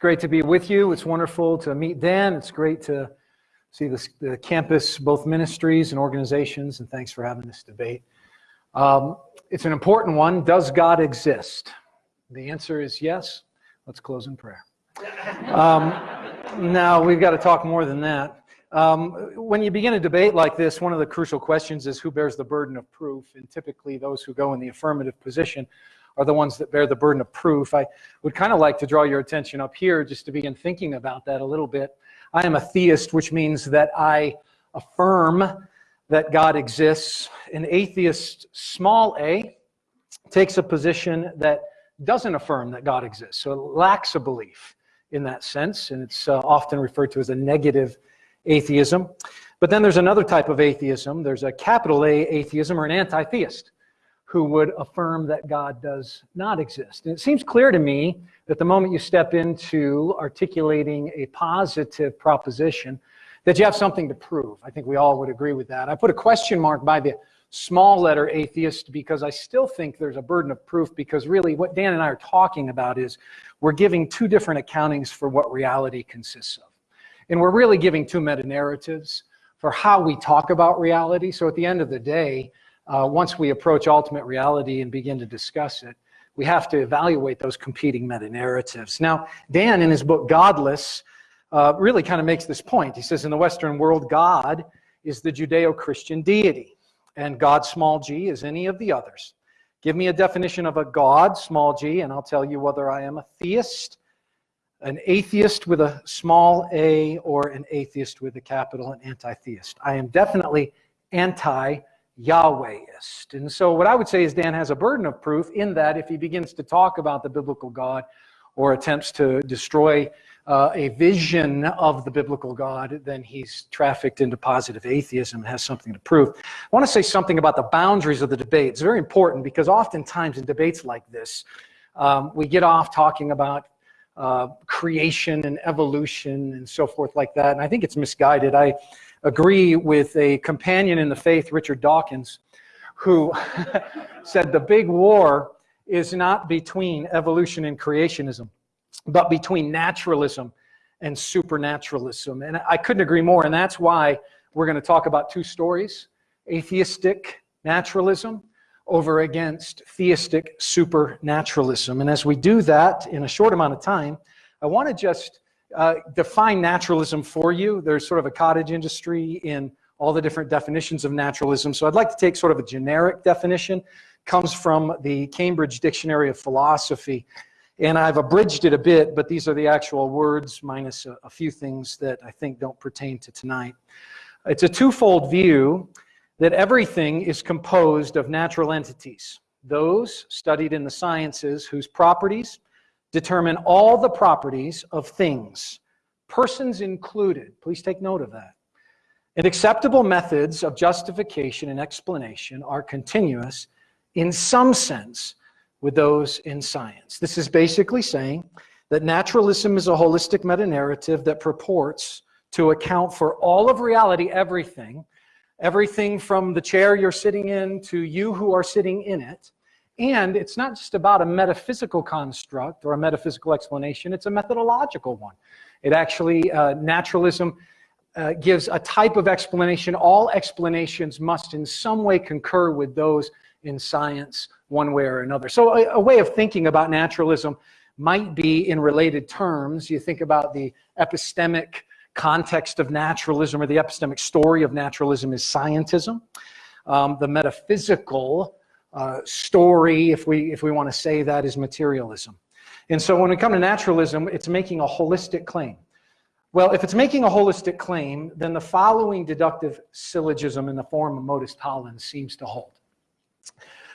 great to be with you. It's wonderful to meet Dan. It's great to see the, the campus, both ministries and organizations, and thanks for having this debate. Um, it's an important one. Does God exist? The answer is yes. Let's close in prayer. Um, now, we've got to talk more than that. Um, when you begin a debate like this, one of the crucial questions is who bears the burden of proof, and typically those who go in the affirmative position are the ones that bear the burden of proof. I would kind of like to draw your attention up here just to begin thinking about that a little bit. I am a theist, which means that I affirm that God exists. An atheist, small a, takes a position that doesn't affirm that God exists. So it lacks a belief in that sense, and it's uh, often referred to as a negative atheism. But then there's another type of atheism. There's a capital A atheism or an anti-theist who would affirm that God does not exist. And it seems clear to me that the moment you step into articulating a positive proposition, that you have something to prove. I think we all would agree with that. I put a question mark by the small letter atheist because I still think there's a burden of proof because really what Dan and I are talking about is we're giving two different accountings for what reality consists of. And we're really giving two meta-narratives for how we talk about reality. So at the end of the day, uh, once we approach ultimate reality and begin to discuss it, we have to evaluate those competing meta-narratives. Now, Dan, in his book Godless, uh, really kind of makes this point. He says, in the Western world, God is the Judeo-Christian deity, and God, small g, is any of the others. Give me a definition of a God, small g, and I'll tell you whether I am a theist, an atheist with a small a, or an atheist with a capital, an anti-theist. I am definitely anti Yahwehist. And so what I would say is Dan has a burden of proof in that if he begins to talk about the biblical God or attempts to destroy uh, a vision of the biblical God, then he's trafficked into positive atheism and has something to prove. I want to say something about the boundaries of the debate. It's very important because oftentimes in debates like this, um, we get off talking about uh, creation and evolution and so forth like that. And I think it's misguided. I agree with a companion in the faith, Richard Dawkins, who said the big war is not between evolution and creationism, but between naturalism and supernaturalism. And I couldn't agree more, and that's why we're going to talk about two stories, atheistic naturalism over against theistic supernaturalism. And as we do that in a short amount of time, I want to just uh, define naturalism for you. There's sort of a cottage industry in all the different definitions of naturalism. So I'd like to take sort of a generic definition, comes from the Cambridge Dictionary of Philosophy. And I've abridged it a bit, but these are the actual words minus a, a few things that I think don't pertain to tonight. It's a twofold view that everything is composed of natural entities. Those studied in the sciences whose properties determine all the properties of things, persons included. Please take note of that. And acceptable methods of justification and explanation are continuous in some sense with those in science. This is basically saying that naturalism is a holistic meta-narrative that purports to account for all of reality, everything, everything from the chair you're sitting in to you who are sitting in it, and it's not just about a metaphysical construct or a metaphysical explanation, it's a methodological one. It actually, uh, naturalism uh, gives a type of explanation. All explanations must in some way concur with those in science one way or another. So a, a way of thinking about naturalism might be in related terms. You think about the epistemic context of naturalism or the epistemic story of naturalism is scientism. Um, the metaphysical uh, story, if we, if we want to say that, is materialism. And so when we come to naturalism, it's making a holistic claim. Well, if it's making a holistic claim, then the following deductive syllogism in the form of modus tollens seems to hold.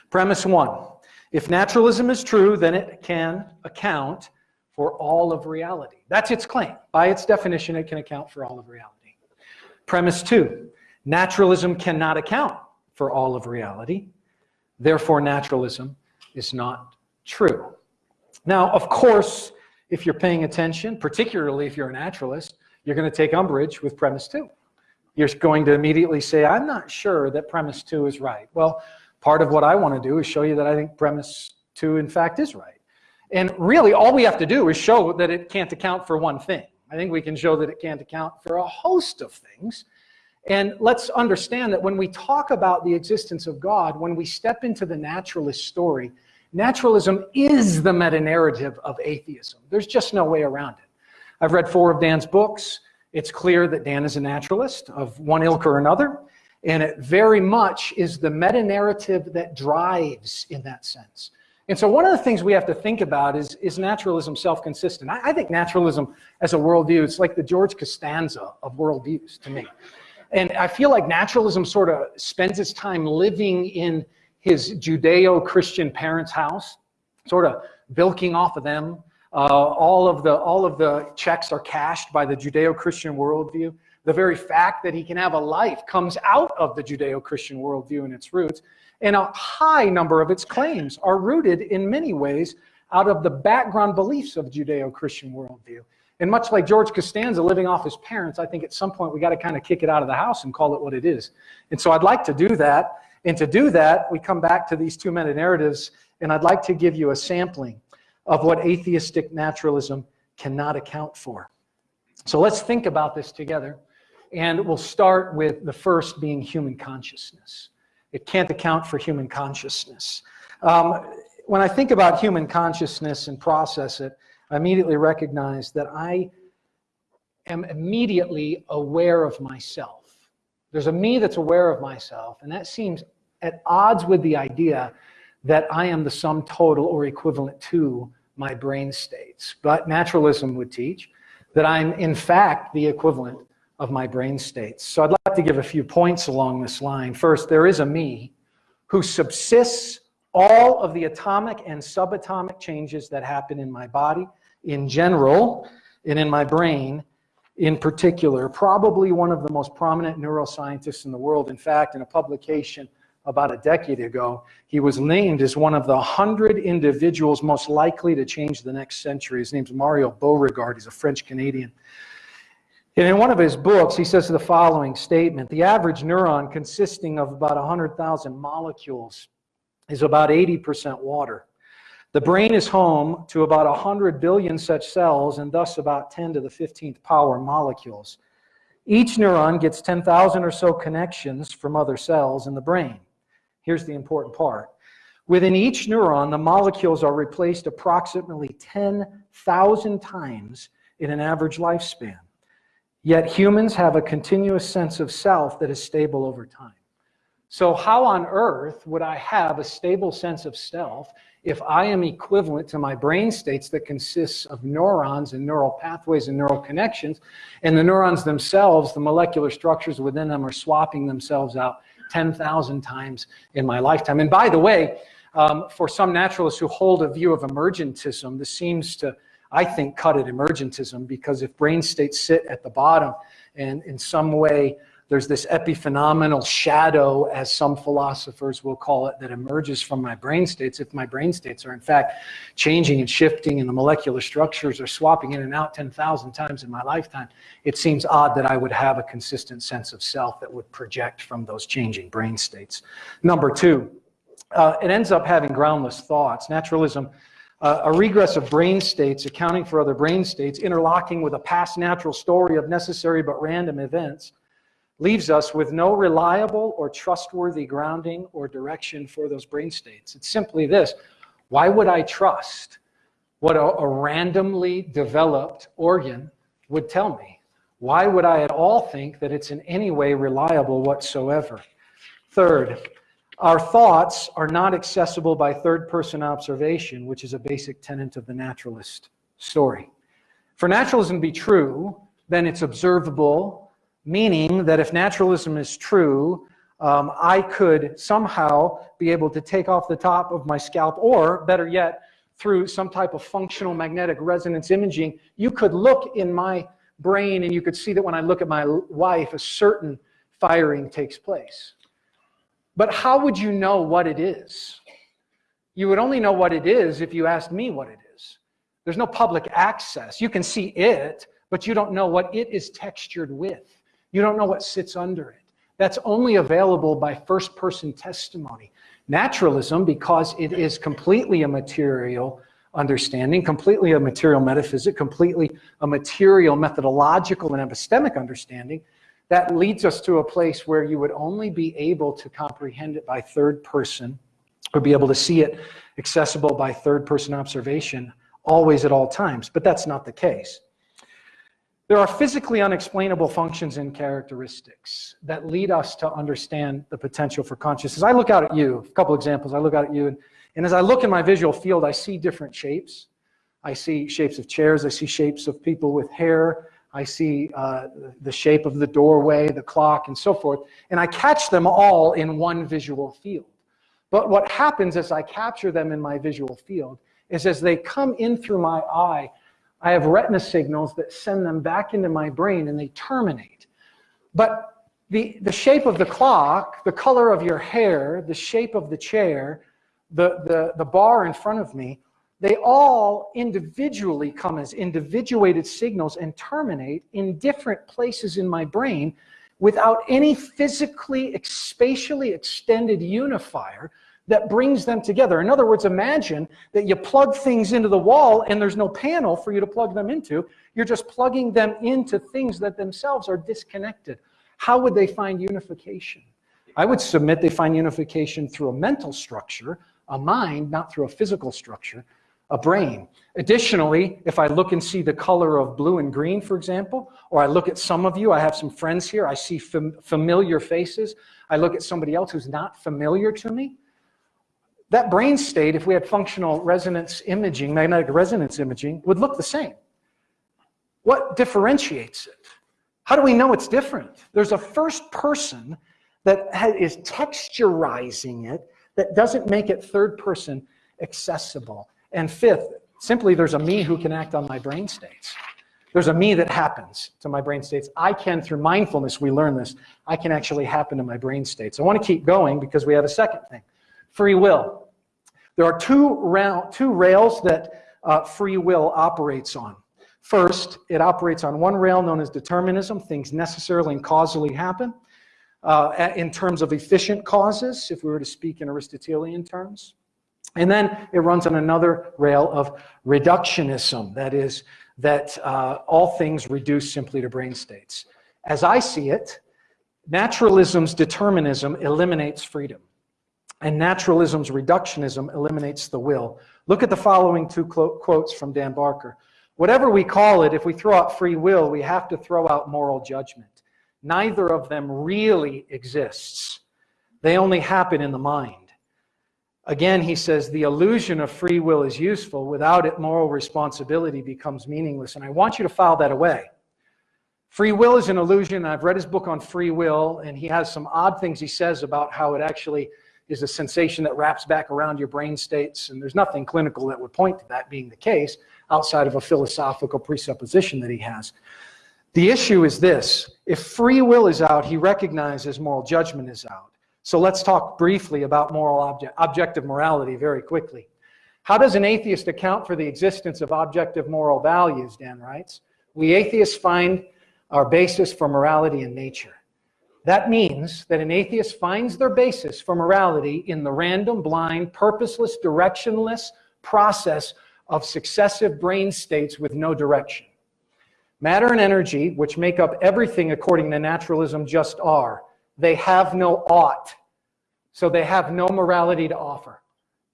Premise one, if naturalism is true, then it can account for all of reality. That's its claim. By its definition, it can account for all of reality. Premise two, naturalism cannot account for all of reality. Therefore, naturalism is not true. Now, of course, if you're paying attention, particularly if you're a naturalist, you're going to take umbrage with premise two. You're going to immediately say, I'm not sure that premise two is right. Well, part of what I want to do is show you that I think premise two, in fact, is right. And really, all we have to do is show that it can't account for one thing. I think we can show that it can't account for a host of things. And let's understand that when we talk about the existence of God, when we step into the naturalist story, naturalism is the meta-narrative of atheism. There's just no way around it. I've read four of Dan's books. It's clear that Dan is a naturalist of one ilk or another. And it very much is the meta-narrative that drives in that sense. And so one of the things we have to think about is, is naturalism self-consistent? I, I, think naturalism as a worldview, it's like the George Costanza of worldviews to me. And I feel like naturalism sort of spends its time living in his Judeo-Christian parents' house, sort of bilking off of them. Uh, all, of the, all of the checks are cashed by the Judeo-Christian worldview. The very fact that he can have a life comes out of the Judeo-Christian worldview and its roots. And a high number of its claims are rooted in many ways out of the background beliefs of Judeo-Christian worldview. And much like George Costanza living off his parents, I think at some point we got to kind of kick it out of the house and call it what it is. And so I'd like to do that. And to do that, we come back to these two meta-narratives, and I'd like to give you a sampling of what atheistic naturalism cannot account for. So let's think about this together. And we'll start with the first being human consciousness. It can't account for human consciousness. Um, when I think about human consciousness and process it, I immediately recognize that I am immediately aware of myself. There's a me that's aware of myself, and that seems at odds with the idea that I am the sum total or equivalent to my brain states. But naturalism would teach that I'm in fact the equivalent of my brain states. So I'd like to give a few points along this line. First, there is a me who subsists all of the atomic and subatomic changes that happen in my body in general and in my brain in particular. Probably one of the most prominent neuroscientists in the world. In fact, in a publication about a decade ago, he was named as one of the 100 individuals most likely to change the next century. His name's Mario Beauregard. He's a French-Canadian. And in one of his books, he says the following statement, the average neuron consisting of about 100,000 molecules is about 80% water. The brain is home to about 100 billion such cells and thus about 10 to the 15th power molecules. Each neuron gets 10,000 or so connections from other cells in the brain. Here's the important part. Within each neuron, the molecules are replaced approximately 10,000 times in an average lifespan. Yet humans have a continuous sense of self that is stable over time. So how on earth would I have a stable sense of self if I am equivalent to my brain states that consists of neurons and neural pathways and neural connections, and the neurons themselves, the molecular structures within them are swapping themselves out 10,000 times in my lifetime. And by the way, um, for some naturalists who hold a view of emergentism, this seems to I think, cut at emergentism because if brain states sit at the bottom and in some way there's this epiphenomenal shadow, as some philosophers will call it, that emerges from my brain states. If my brain states are in fact changing and shifting and the molecular structures are swapping in and out 10,000 times in my lifetime, it seems odd that I would have a consistent sense of self that would project from those changing brain states. Number two, uh, it ends up having groundless thoughts. Naturalism uh, a regress of brain states accounting for other brain states, interlocking with a past natural story of necessary but random events, leaves us with no reliable or trustworthy grounding or direction for those brain states. It's simply this, why would I trust what a, a randomly developed organ would tell me? Why would I at all think that it's in any way reliable whatsoever? Third, our thoughts are not accessible by third-person observation, which is a basic tenet of the naturalist story. For naturalism to be true, then it's observable, meaning that if naturalism is true, um, I could somehow be able to take off the top of my scalp, or better yet, through some type of functional magnetic resonance imaging, you could look in my brain and you could see that when I look at my wife, a certain firing takes place. But how would you know what it is? You would only know what it is if you asked me what it is. There's no public access. You can see it, but you don't know what it is textured with. You don't know what sits under it. That's only available by first-person testimony. Naturalism, because it is completely a material understanding, completely a material metaphysic, completely a material methodological and epistemic understanding that leads us to a place where you would only be able to comprehend it by third person or be able to see it accessible by third person observation always at all times. But that's not the case. There are physically unexplainable functions and characteristics that lead us to understand the potential for consciousness. I look out at you, a couple examples. I look out at you, and, and as I look in my visual field, I see different shapes. I see shapes of chairs, I see shapes of people with hair, I see uh, the shape of the doorway, the clock, and so forth, and I catch them all in one visual field. But what happens as I capture them in my visual field is as they come in through my eye, I have retina signals that send them back into my brain and they terminate. But the, the shape of the clock, the color of your hair, the shape of the chair, the, the, the bar in front of me, they all individually come as individuated signals and terminate in different places in my brain without any physically, spatially extended unifier that brings them together. In other words, imagine that you plug things into the wall and there's no panel for you to plug them into. You're just plugging them into things that themselves are disconnected. How would they find unification? I would submit they find unification through a mental structure, a mind, not through a physical structure, a brain. Additionally, if I look and see the color of blue and green, for example, or I look at some of you, I have some friends here, I see fam familiar faces, I look at somebody else who's not familiar to me, that brain state, if we had functional resonance imaging, magnetic resonance imaging, would look the same. What differentiates it? How do we know it's different? There's a first person that is texturizing it that doesn't make it third person accessible. And fifth, simply there's a me who can act on my brain states. There's a me that happens to my brain states. I can, through mindfulness, we learn this, I can actually happen to my brain states. I want to keep going because we have a second thing free will. There are two, two rails that uh, free will operates on. First, it operates on one rail known as determinism. Things necessarily and causally happen uh, in terms of efficient causes, if we were to speak in Aristotelian terms. And then it runs on another rail of reductionism, that is, that uh, all things reduce simply to brain states. As I see it, naturalism's determinism eliminates freedom and naturalism's reductionism eliminates the will. Look at the following two quotes from Dan Barker. Whatever we call it, if we throw out free will, we have to throw out moral judgment. Neither of them really exists. They only happen in the mind. Again, he says, the illusion of free will is useful. Without it, moral responsibility becomes meaningless. And I want you to file that away. Free will is an illusion. I've read his book on free will, and he has some odd things he says about how it actually is a sensation that wraps back around your brain states, and there's nothing clinical that would point to that being the case outside of a philosophical presupposition that he has. The issue is this, if free will is out, he recognizes moral judgment is out. So let's talk briefly about moral object, objective morality very quickly. How does an atheist account for the existence of objective moral values, Dan writes? We atheists find our basis for morality in nature. That means that an atheist finds their basis for morality in the random, blind, purposeless, directionless process of successive brain states with no direction. Matter and energy, which make up everything according to naturalism, just are. They have no ought, so they have no morality to offer.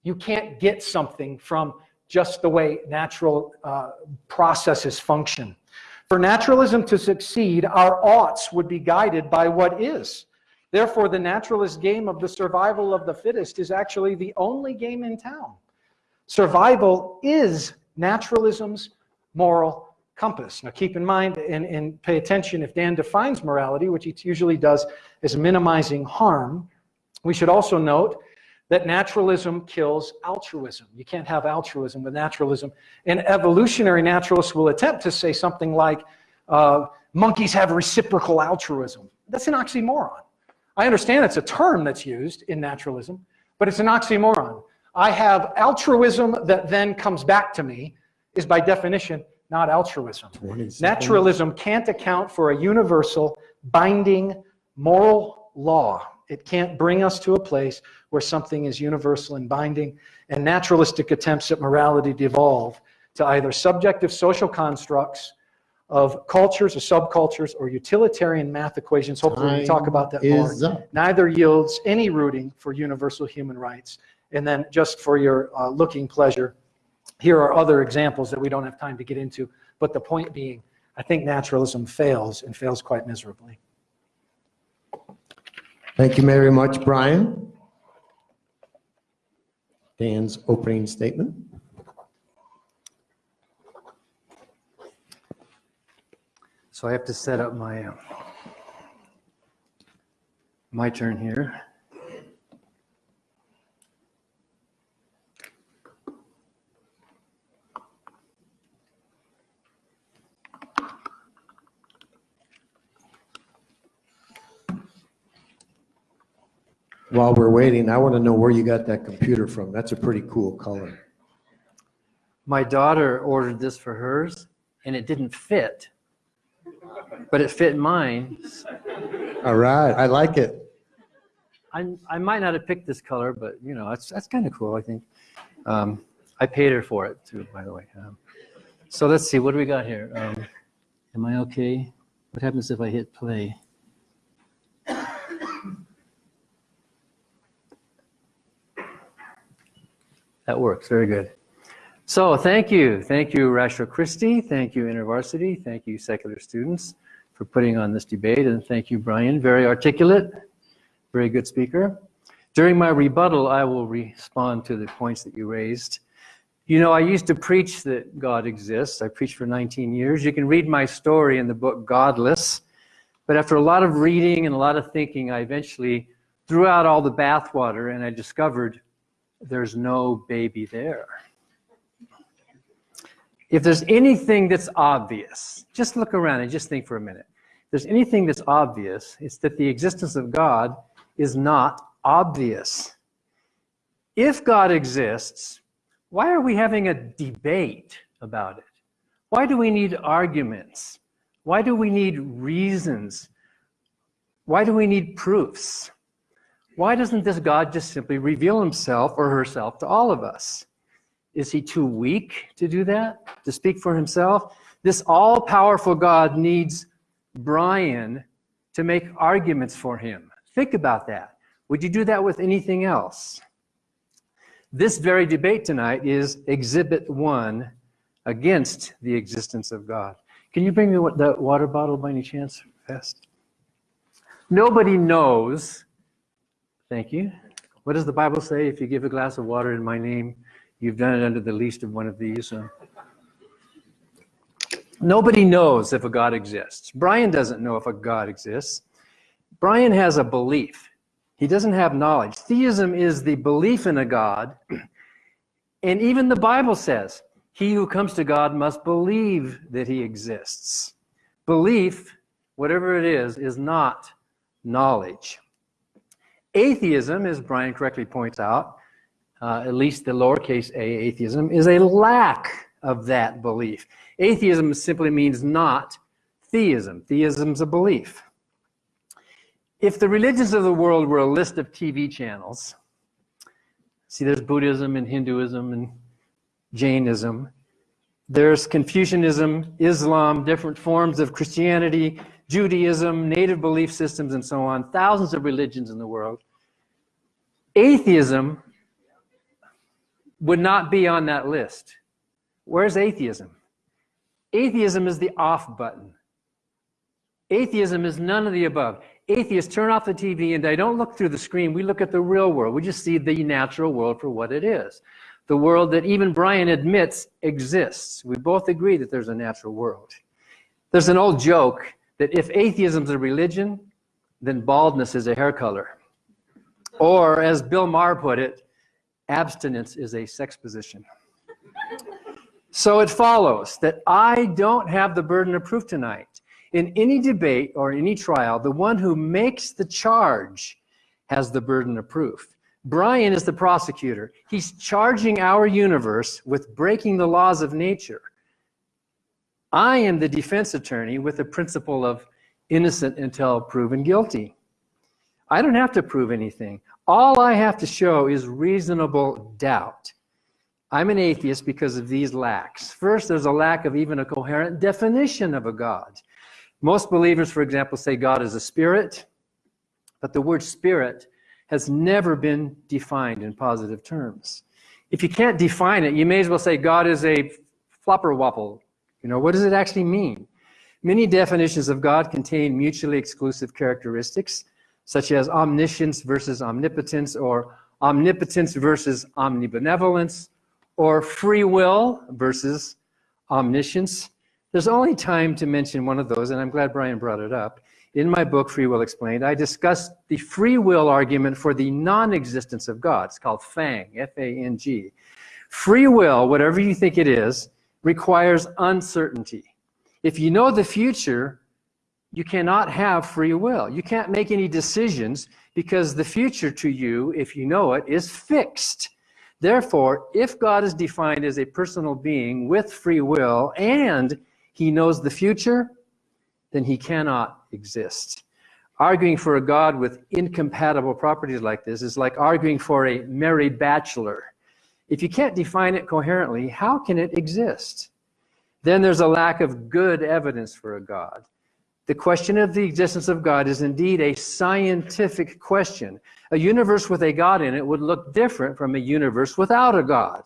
You can't get something from just the way natural uh, processes function. For naturalism to succeed, our oughts would be guided by what is. Therefore, the naturalist game of the survival of the fittest is actually the only game in town. Survival is naturalism's moral compass. Now keep in mind and, and pay attention if Dan defines morality, which he usually does as minimizing harm, we should also note that naturalism kills altruism. You can't have altruism with naturalism. And evolutionary naturalists will attempt to say something like, uh, monkeys have reciprocal altruism. That's an oxymoron. I understand it's a term that's used in naturalism, but it's an oxymoron. I have altruism that then comes back to me is by definition not altruism. Naturalism can't account for a universal binding moral law It can't bring us to a place where something is universal and binding, and naturalistic attempts at morality devolve to either subjective social constructs of cultures or subcultures or utilitarian math equations. Hopefully, we talk about that more. Up. Neither yields any rooting for universal human rights. And then, just for your uh, looking pleasure, here are other examples that we don't have time to get into. But the point being, I think naturalism fails and fails quite miserably. Thank you very much, Brian. Dan's opening statement. So I have to set up my, uh, my turn here. While we're waiting, I want to know where you got that computer from. That's a pretty cool color. My daughter ordered this for hers and it didn't fit, but it fit mine. All right, I like it. I, I might not have picked this color, but you know, that's, that's kind of cool, I think. Um, I paid her for it too, by the way. Um, so let's see, what do we got here? Um, am I okay? What happens if I hit play? That works, very good. So thank you. Thank you, Ratio Christi. Thank you, InterVarsity. Thank you, secular students, for putting on this debate. And thank you, Brian. Very articulate, very good speaker. During my rebuttal, I will respond to the points that you raised. You know, I used to preach that God exists. I preached for 19 years. You can read my story in the book Godless. But after a lot of reading and a lot of thinking, I eventually threw out all the bathwater and I discovered there's no baby there. If there's anything that's obvious, just look around and just think for a minute. If there's anything that's obvious, it's that the existence of God is not obvious. If God exists, why are we having a debate about it? Why do we need arguments? Why do we need reasons? Why do we need proofs? Why doesn't this God just simply reveal himself or herself to all of us? Is he too weak to do that, to speak for himself? This all-powerful God needs Brian to make arguments for him. Think about that. Would you do that with anything else? This very debate tonight is exhibit one against the existence of God. Can you bring me the water bottle by any chance, fast? Nobody knows Thank you. What does the Bible say? If you give a glass of water in my name, you've done it under the least of one of these. Uh, nobody knows if a God exists. Brian doesn't know if a God exists. Brian has a belief. He doesn't have knowledge. Theism is the belief in a God. And even the Bible says, he who comes to God must believe that he exists. Belief, whatever it is, is not knowledge. Atheism, as Brian correctly points out, uh, at least the lowercase a atheism, is a lack of that belief. Atheism simply means not theism. Theism's a belief. If the religions of the world were a list of TV channels, see there's Buddhism and Hinduism and Jainism, there's Confucianism, Islam, different forms of Christianity, Judaism, native belief systems, and so on, thousands of religions in the world. Atheism would not be on that list. Where's atheism? Atheism is the off button. Atheism is none of the above. Atheists turn off the TV and they don't look through the screen. We look at the real world. We just see the natural world for what it is. The world that even Brian admits exists. We both agree that there's a natural world. There's an old joke that if atheism is a religion, then baldness is a hair color. Or as Bill Maher put it, abstinence is a sex position. So it follows that I don't have the burden of proof tonight. In any debate or any trial, the one who makes the charge has the burden of proof. Brian is the prosecutor. He's charging our universe with breaking the laws of nature. I am the defense attorney with the principle of innocent until proven guilty. I don't have to prove anything. All I have to show is reasonable doubt. I'm an atheist because of these lacks. First, there's a lack of even a coherent definition of a God. Most believers, for example, say God is a spirit, but the word spirit has never been defined in positive terms. If you can't define it, you may as well say God is a flopper wopple. You know, what does it actually mean? Many definitions of God contain mutually exclusive characteristics, such as omniscience versus omnipotence, or omnipotence versus omnibenevolence, or free will versus omniscience. There's only time to mention one of those, and I'm glad Brian brought it up. In my book, Free Will Explained, I discussed the free will argument for the non-existence of God. It's called FANG, F-A-N-G. Free will, whatever you think it is, requires uncertainty. If you know the future, you cannot have free will. You can't make any decisions because the future to you, if you know it, is fixed. Therefore, if God is defined as a personal being with free will and he knows the future, then he cannot exist. Arguing for a God with incompatible properties like this is like arguing for a married bachelor. If you can't define it coherently, how can it exist? Then there's a lack of good evidence for a God. The question of the existence of God is indeed a scientific question. A universe with a God in it would look different from a universe without a God.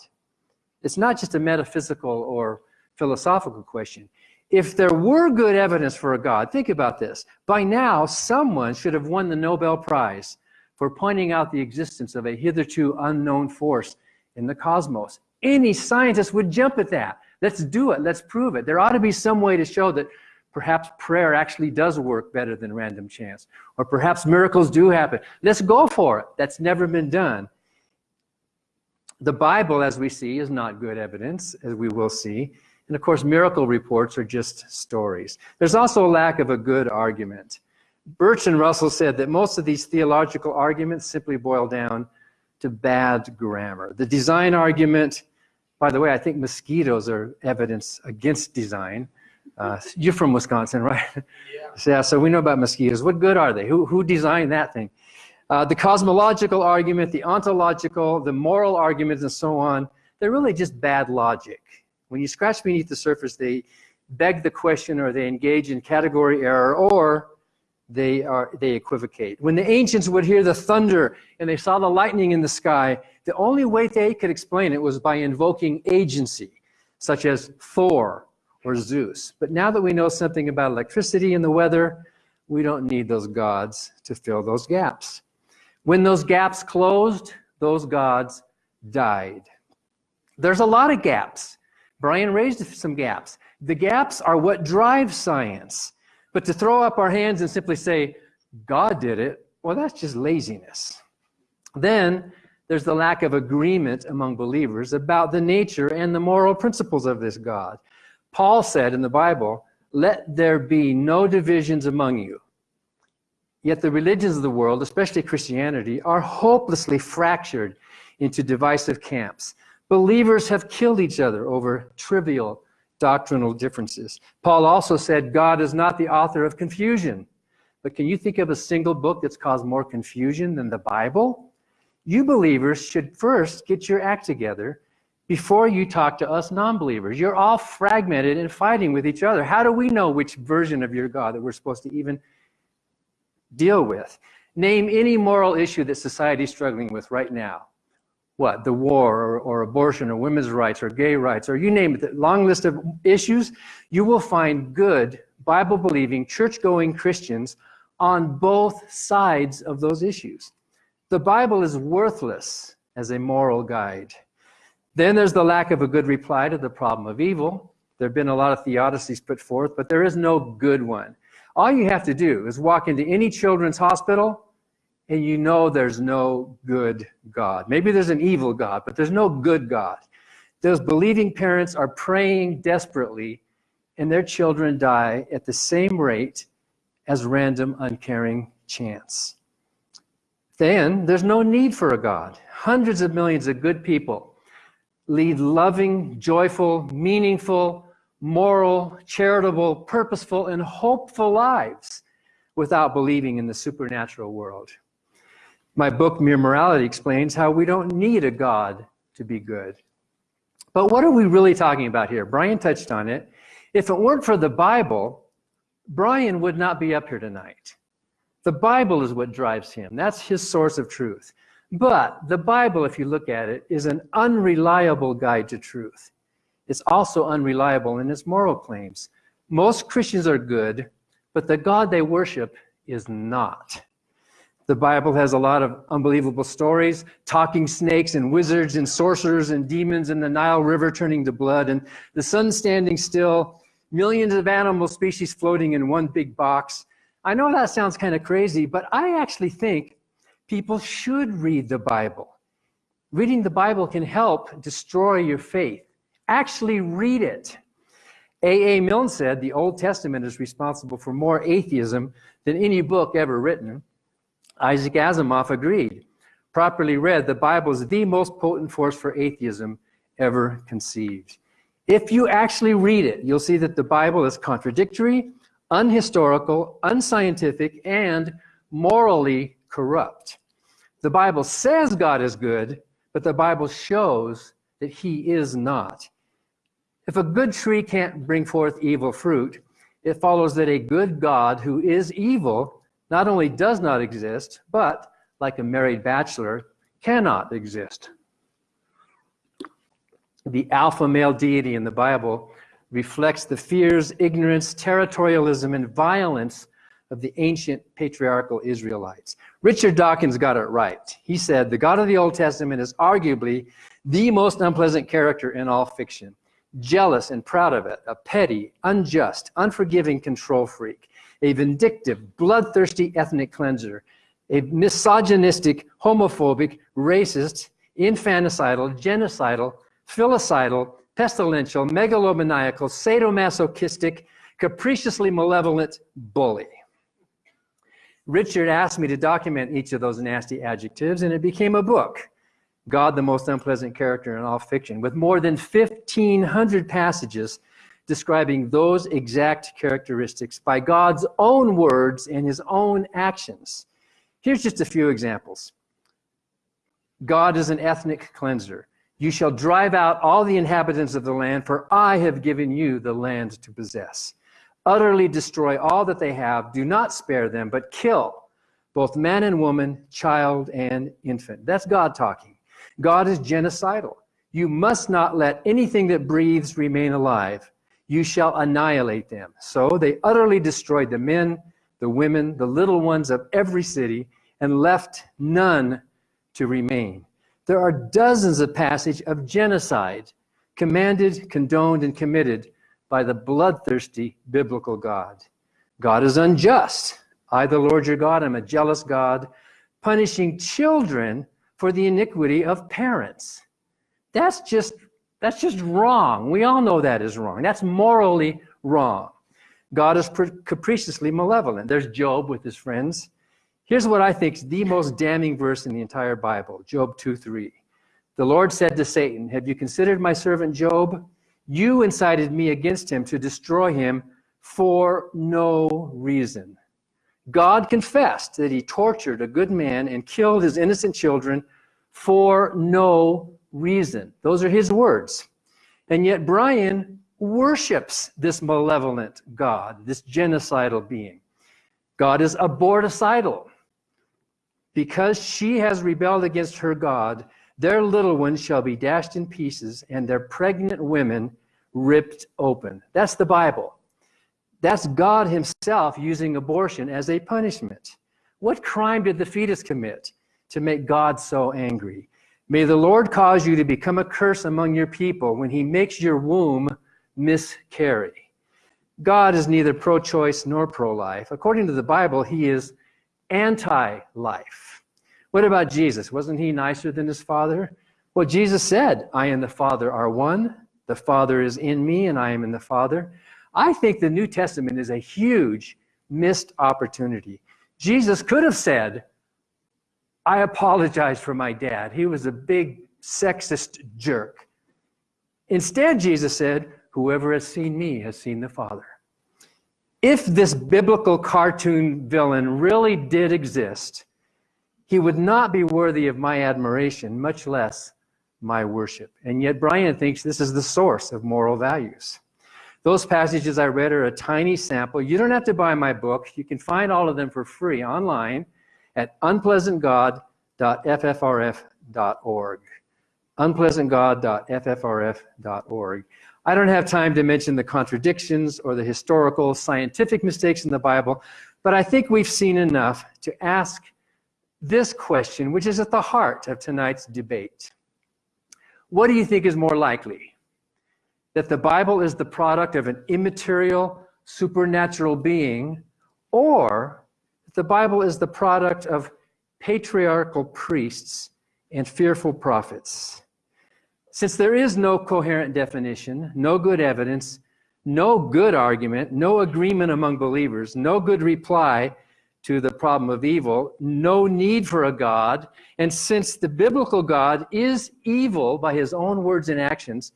It's not just a metaphysical or philosophical question. If there were good evidence for a God, think about this. By now, someone should have won the Nobel Prize for pointing out the existence of a hitherto unknown force in the cosmos. Any scientist would jump at that. Let's do it. Let's prove it. There ought to be some way to show that perhaps prayer actually does work better than random chance. Or perhaps miracles do happen. Let's go for it. That's never been done. The Bible, as we see, is not good evidence, as we will see. And of course, miracle reports are just stories. There's also a lack of a good argument. Bertrand Russell said that most of these theological arguments simply boil down to bad grammar. The design argument, by the way, I think mosquitoes are evidence against design. Uh, you're from Wisconsin, right? Yeah. yeah. So we know about mosquitoes. What good are they? Who, who designed that thing? Uh, the cosmological argument, the ontological, the moral arguments, and so on, they're really just bad logic. When you scratch beneath the surface, they beg the question or they engage in category error or they, are, they equivocate. When the ancients would hear the thunder and they saw the lightning in the sky, the only way they could explain it was by invoking agency, such as Thor or Zeus. But now that we know something about electricity and the weather, we don't need those gods to fill those gaps. When those gaps closed, those gods died. There's a lot of gaps. Brian raised some gaps. The gaps are what drive science. But to throw up our hands and simply say, God did it, well, that's just laziness. Then there's the lack of agreement among believers about the nature and the moral principles of this God. Paul said in the Bible, let there be no divisions among you. Yet the religions of the world, especially Christianity, are hopelessly fractured into divisive camps. Believers have killed each other over trivial doctrinal differences. Paul also said God is not the author of confusion. But can you think of a single book that's caused more confusion than the Bible? You believers should first get your act together before you talk to us non-believers. You're all fragmented and fighting with each other. How do we know which version of your God that we're supposed to even deal with? Name any moral issue that society is struggling with right now what, the war or, or, abortion or women's rights or gay rights or you name it, the long list of issues, you will find good Bible-believing, church-going Christians on both sides of those issues. The Bible is worthless as a moral guide. Then there's the lack of a good reply to the problem of evil. There have been a lot of theodicies put forth, but there is no good one. All you have to do is walk into any children's hospital and you know there's no good God. Maybe there's an evil God, but there's no good God. Those believing parents are praying desperately, and their children die at the same rate as random, uncaring chance. Then there's no need for a God. Hundreds of millions of good people lead loving, joyful, meaningful, moral, charitable, purposeful, and hopeful lives without believing in the supernatural world. My book, Mere Morality, explains how we don't need a God to be good. But what are we really talking about here? Brian touched on it. If it weren't for the Bible, Brian would not be up here tonight. The Bible is what drives him. That's his source of truth. But the Bible, if you look at it, is an unreliable guide to truth. It's also unreliable in its moral claims. Most Christians are good, but the God they worship is not. The Bible has a lot of unbelievable stories, talking snakes and wizards and sorcerers and demons and the Nile River turning to blood and the sun standing still, millions of animal species floating in one big box. I know that sounds kind of crazy, but I actually think people should read the Bible. Reading the Bible can help destroy your faith. Actually read it. A.A. Milne said the Old Testament is responsible for more atheism than any book ever written. Isaac Asimov agreed. Properly read, the Bible is the most potent force for atheism ever conceived. If you actually read it, you'll see that the Bible is contradictory, unhistorical, unscientific, and morally corrupt. The Bible says God is good, but the Bible shows that he is not. If a good tree can't bring forth evil fruit, it follows that a good God who is evil not only does not exist, but, like a married bachelor, cannot exist. The alpha male deity in the Bible reflects the fears, ignorance, territorialism, and violence of the ancient patriarchal Israelites. Richard Dawkins got it right. He said, the God of the Old Testament is arguably the most unpleasant character in all fiction. Jealous and proud of it, a petty, unjust, unforgiving control freak, a vindictive, bloodthirsty ethnic cleanser, a misogynistic, homophobic, racist, infanticidal, genocidal, filicidal, pestilential, megalomaniacal, sadomasochistic, capriciously malevolent bully. Richard asked me to document each of those nasty adjectives, and it became a book, God, the Most Unpleasant Character in All Fiction, with more than 1,500 passages describing those exact characteristics by God's own words and his own actions. Here's just a few examples. God is an ethnic cleanser. You shall drive out all the inhabitants of the land, for I have given you the land to possess. Utterly destroy all that they have. Do not spare them, but kill both man and woman, child and infant. That's God talking. God is genocidal. You must not let anything that breathes remain alive you shall annihilate them. So they utterly destroyed the men, the women, the little ones of every city, and left none to remain. There are dozens of passages of genocide commanded, condoned, and committed by the bloodthirsty biblical God. God is unjust. I, the Lord your God, am a jealous God, punishing children for the iniquity of parents. That's just that's just wrong. We all know that is wrong. That's morally wrong. God is capriciously malevolent. There's Job with his friends. Here's what I think is the most damning verse in the entire Bible, Job 2:3. The Lord said to Satan, Have you considered my servant Job? You incited me against him to destroy him for no reason. God confessed that he tortured a good man and killed his innocent children for no reason. Those are his words. And yet Brian worships this malevolent God, this genocidal being. God is aborticidal. Because she has rebelled against her God, their little ones shall be dashed in pieces and their pregnant women ripped open. That's the Bible. That's God himself using abortion as a punishment. What crime did the fetus commit to make God so angry? May the Lord cause you to become a curse among your people when he makes your womb miscarry. God is neither pro-choice nor pro-life. According to the Bible, he is anti-life. What about Jesus? Wasn't he nicer than his father? Well, Jesus said, I and the Father are one. The Father is in me and I am in the Father. I think the New Testament is a huge missed opportunity. Jesus could have said, I apologize for my dad. He was a big sexist jerk. Instead, Jesus said, whoever has seen me has seen the Father. If this biblical cartoon villain really did exist, he would not be worthy of my admiration, much less my worship. And yet, Brian thinks this is the source of moral values. Those passages I read are a tiny sample. You don't have to buy my book. You can find all of them for free online at unpleasantgod.ffrf.org. Unpleasantgod.ffrf.org. I don't have time to mention the contradictions or the historical, scientific mistakes in the Bible, but I think we've seen enough to ask this question, which is at the heart of tonight's debate. What do you think is more likely? That the Bible is the product of an immaterial, supernatural being, or the Bible is the product of patriarchal priests and fearful prophets? Since there is no coherent definition, no good evidence, no good argument, no agreement among believers, no good reply to the problem of evil, no need for a God. And since the biblical God is evil by his own words and actions,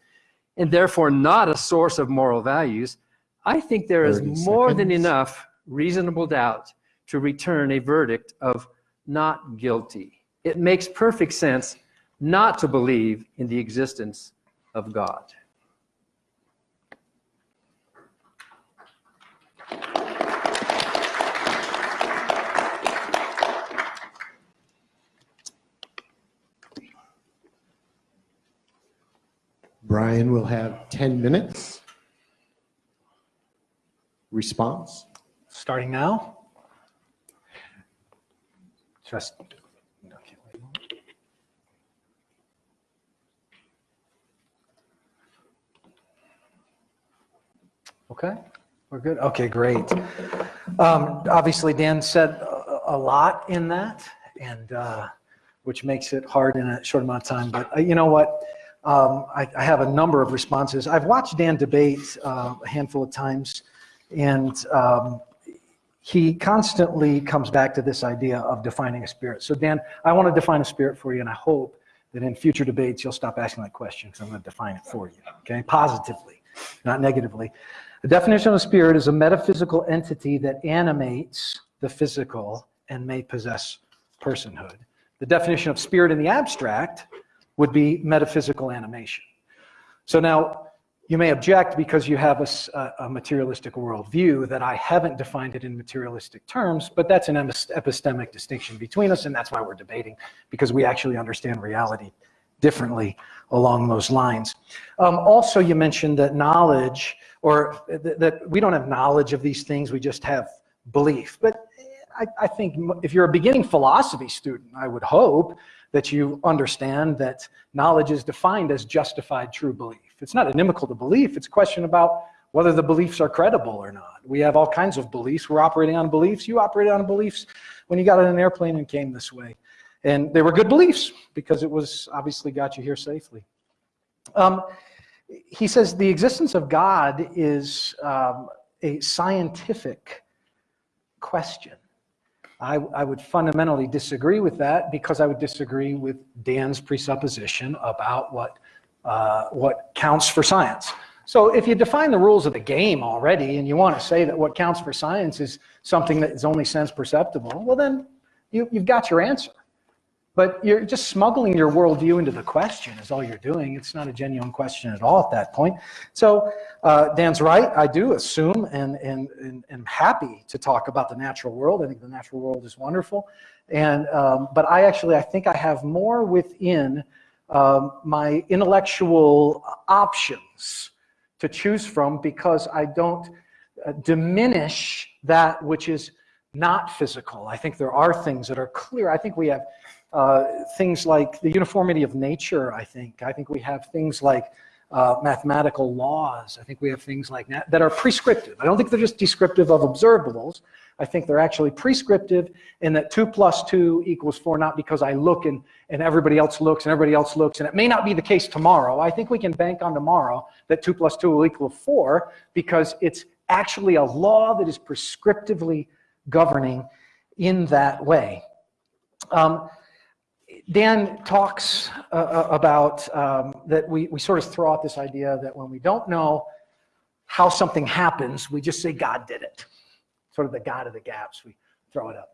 and therefore not a source of moral values, I think there is more than enough reasonable doubt to return a verdict of not guilty. It makes perfect sense not to believe in the existence of God. Brian will have 10 minutes. Response? Starting now? Okay, wait a moment. Okay, we're good. Okay, great. Um, obviously, Dan said a, a lot in that, and uh, which makes it hard in a short amount of time. But uh, you know what? Um, I, I have a number of responses. I've watched Dan debate uh, a handful of times, and um, he constantly comes back to this idea of defining a spirit. So Dan, I want to define a spirit for you, and I hope that in future debates you'll stop asking that question because I'm going to define it for you, okay? Positively, not negatively. The definition of spirit is a metaphysical entity that animates the physical and may possess personhood. The definition of spirit in the abstract would be metaphysical animation. So now, you may object because you have a, a, materialistic worldview that I haven't defined it in materialistic terms, but that's an epistemic distinction between us, and that's why we're debating, because we actually understand reality differently along those lines. Um, also, you mentioned that knowledge, or th that we don't have knowledge of these things, we just have belief. But I, I think if you're a beginning philosophy student, I would hope that you understand that knowledge is defined as justified true belief. It's not inimical to belief, it's a question about whether the beliefs are credible or not. We have all kinds of beliefs. We're operating on beliefs. You operated on beliefs when you got on an airplane and came this way. And they were good beliefs because it was obviously got you here safely. Um, he says the existence of God is um, a scientific question. I, I, would fundamentally disagree with that because I would disagree with Dan's presupposition about what, uh, what counts for science. So if you define the rules of the game already and you want to say that what counts for science is something that is only sense perceptible, well then you, you've got your answer. But you're just smuggling your worldview into the question is all you're doing. It's not a genuine question at all at that point. So uh, Dan's right. I do assume and, and, and, and happy to talk about the natural world. I think the natural world is wonderful. And, um, but I actually, I think I have more within um, my intellectual options to choose from because I don't uh, diminish that which is not physical. I think there are things that are clear. I think we have uh, things like the uniformity of nature, I think. I think we have things like uh, mathematical laws. I think we have things like that that are prescriptive. I don't think they're just descriptive of observables. I think they're actually prescriptive in that 2 plus 2 equals 4, not because I look and, and everybody else looks and everybody else looks, and it may not be the case tomorrow. I think we can bank on tomorrow that 2 plus 2 will equal 4 because it's actually a law that is prescriptively governing in that way. Um, Dan talks uh, uh, about um, that we, we sort of throw out this idea that when we don't know how something happens, we just say God did it. Sort of the God of the gaps, we throw it up.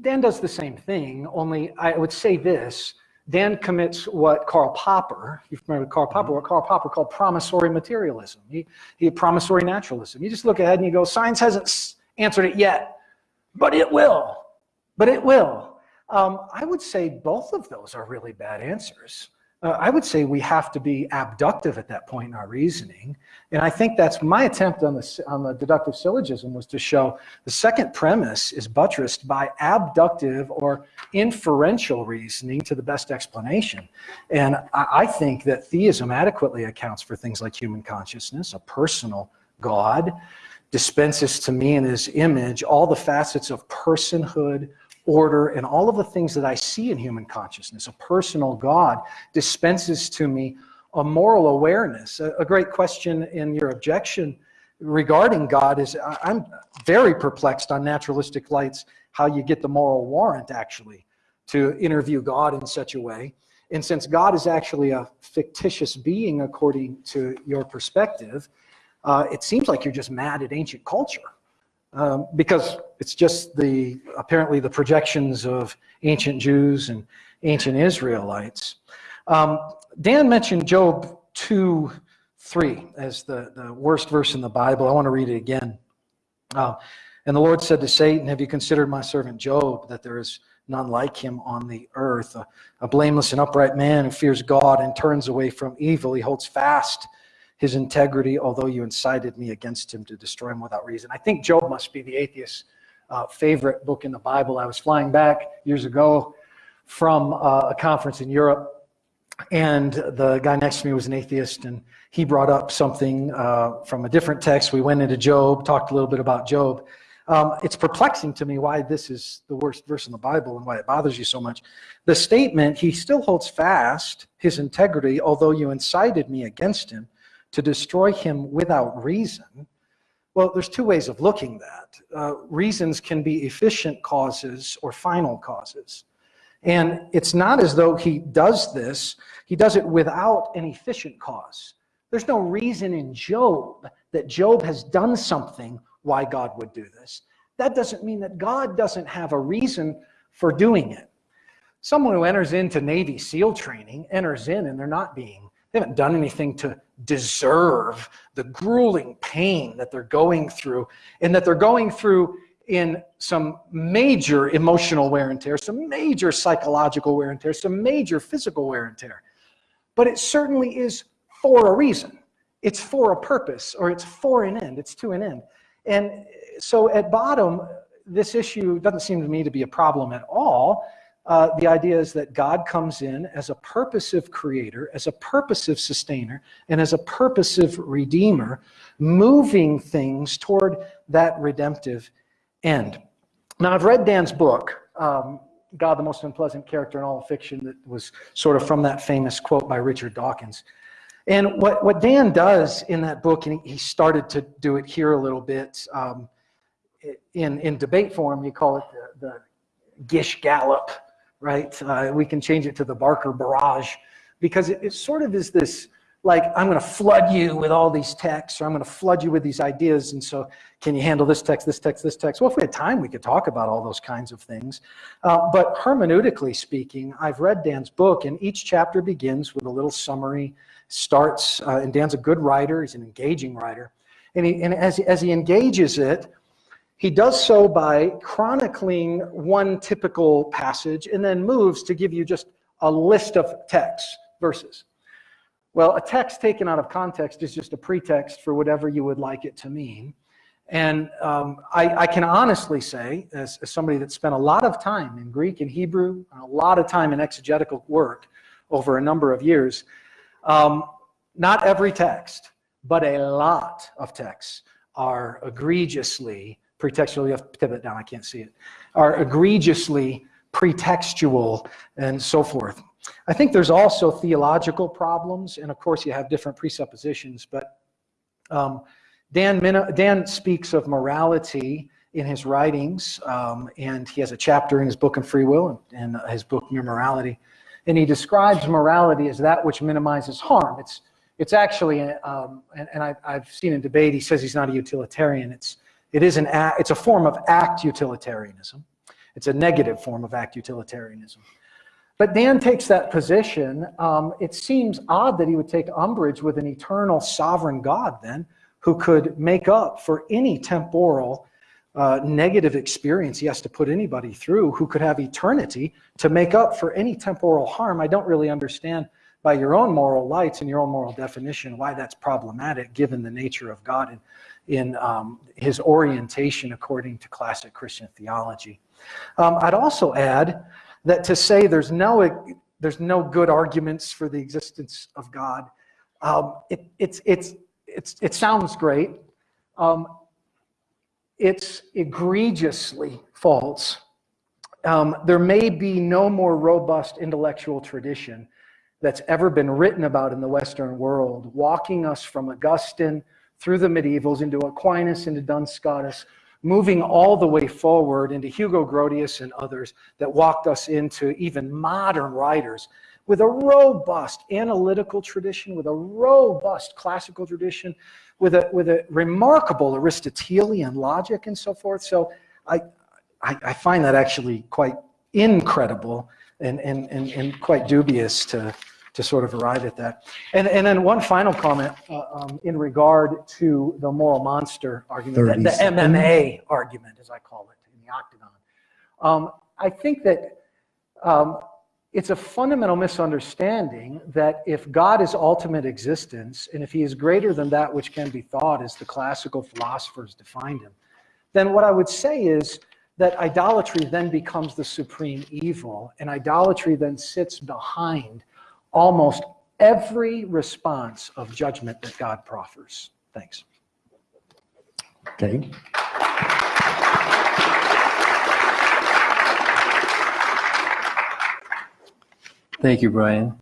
Dan does the same thing, only I would say this. Dan commits what Karl Popper, you remember Karl Popper, what Karl Popper called promissory materialism. He, he had promissory naturalism. You just look ahead and you go, science hasn't answered it yet, but it will. But it will. Um, I would say both of those are really bad answers. Uh, I would say we have to be abductive at that point in our reasoning. And I think that's my attempt on the, on the deductive syllogism was to show the second premise is buttressed by abductive or inferential reasoning to the best explanation. And I, I think that theism adequately accounts for things like human consciousness, a personal God, dispenses to me in his image all the facets of personhood, order, and all of the things that I see in human consciousness. A personal God dispenses to me a moral awareness. A, a great question in your objection regarding God is I'm very perplexed on naturalistic lights how you get the moral warrant actually to interview God in such a way. And since God is actually a fictitious being according to your perspective, uh, it seems like you're just mad at ancient culture um, because it's just the apparently the projections of ancient Jews and ancient Israelites. Um, Dan mentioned Job 2 3 as the, the worst verse in the Bible. I want to read it again. Uh, and the Lord said to Satan, Have you considered my servant Job, that there is none like him on the earth, a, a blameless and upright man who fears God and turns away from evil? He holds fast his integrity, although you incited me against him to destroy him without reason. I think Job must be the atheist's uh, favorite book in the Bible. I was flying back years ago from uh, a conference in Europe, and the guy next to me was an atheist, and he brought up something uh, from a different text. We went into Job, talked a little bit about Job. Um, it's perplexing to me why this is the worst verse in the Bible and why it bothers you so much. The statement, he still holds fast his integrity, although you incited me against him to destroy him without reason. Well, there's two ways of looking at that. Uh, reasons can be efficient causes or final causes. And it's not as though he does this, he does it without an efficient cause. There's no reason in Job that Job has done something why God would do this. That doesn't mean that God doesn't have a reason for doing it. Someone who enters into Navy SEAL training enters in and they're not being, they haven't done anything to deserve the grueling pain that they're going through and that they're going through in some major emotional wear and tear, some major psychological wear and tear, some major physical wear and tear. But it certainly is for a reason. It's for a purpose or it's for an end. It's to an end. And so at bottom, this issue doesn't seem to me to be a problem at all. Uh, the idea is that God comes in as a purposive creator, as a purposive sustainer, and as a purposive redeemer, moving things toward that redemptive end. Now, I've read Dan's book, um, God, the Most Unpleasant Character in All Fiction, that was sort of from that famous quote by Richard Dawkins. And what, what Dan does in that book, and he started to do it here a little bit, um, in, in debate form, you call it the, the Gish Gallop, right? Uh, we can change it to the Barker Barrage because it, it sort of is this like, I'm going to flood you with all these texts or I'm going to flood you with these ideas. And so, can you handle this text, this text, this text? Well, if we had time, we could talk about all those kinds of things. Uh, but hermeneutically speaking, I've read Dan's book, and each chapter begins with a little summary, starts, uh, and Dan's a good writer, he's an engaging writer. And, he, and as, as he engages it, he does so by chronicling one typical passage and then moves to give you just a list of texts, verses. Well, a text taken out of context is just a pretext for whatever you would like it to mean. And um, I, I, can honestly say, as, as, somebody that spent a lot of time in Greek and Hebrew, and a lot of time in exegetical work over a number of years, um, not every text, but a lot of texts are egregiously pretextual, you have to it down, I can't see it, are egregiously pretextual and so forth. I think there's also theological problems, and of course you have different presuppositions, but um, Dan, Dan speaks of morality in his writings, um, and he has a chapter in his book on free will and, and his book Mere Morality, and he describes morality as that which minimizes harm. It's, it's actually, um, and, and I, I've seen in debate, he says he's not a utilitarian. It's, it is an act, it's a form of act utilitarianism. It's a negative form of act utilitarianism. But Dan takes that position. Um, it seems odd that he would take umbrage with an eternal sovereign God then, who could make up for any temporal uh, negative experience he has to put anybody through, who could have eternity to make up for any temporal harm. I don't really understand by your own moral lights and your own moral definition why that's problematic given the nature of God and in um, his orientation according to classic Christian theology. Um, I'd also add that to say there's no, there's no good arguments for the existence of God, um, it, it's, it's, it's, it sounds great. Um, it's egregiously false. Um, there may be no more robust intellectual tradition that's ever been written about in the Western world, walking us from Augustine through the medievals into Aquinas, into Duns Scotus, moving all the way forward into Hugo Grotius and others that walked us into even modern writers with a robust analytical tradition, with a robust classical tradition, with a, with a remarkable Aristotelian logic and so forth. So I, I, I find that actually quite incredible and, and, and, and quite dubious to, to sort of arrive at that. And, and then one final comment uh, um, in regard to the moral monster argument, the, the MMA argument, as I call it, in the octagon. Um, I think that um, it's a fundamental misunderstanding that if God is ultimate existence, and if he is greater than that which can be thought as the classical philosophers defined him, then what I would say is that idolatry then becomes the supreme evil, and idolatry then sits behind almost every response of judgment that God proffers. Thanks. Okay. Thank you, Brian.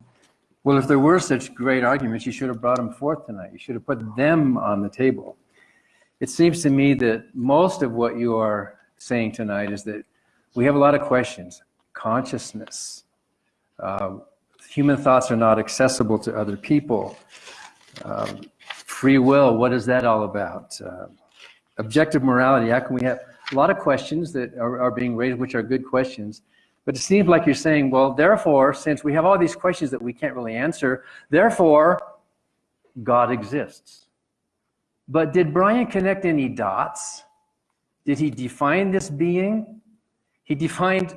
Well, if there were such great arguments, you should have brought them forth tonight. You should have put them on the table. It seems to me that most of what you are saying tonight is that we have a lot of questions. Consciousness, uh, human thoughts are not accessible to other people. Um, free will, what is that all about? Uh, objective morality, how can we have a lot of questions that are, are being raised, which are good questions. But it seems like you're saying, well, therefore, since we have all these questions that we can't really answer, therefore, God exists. But did Brian connect any dots? Did he define this being? He defined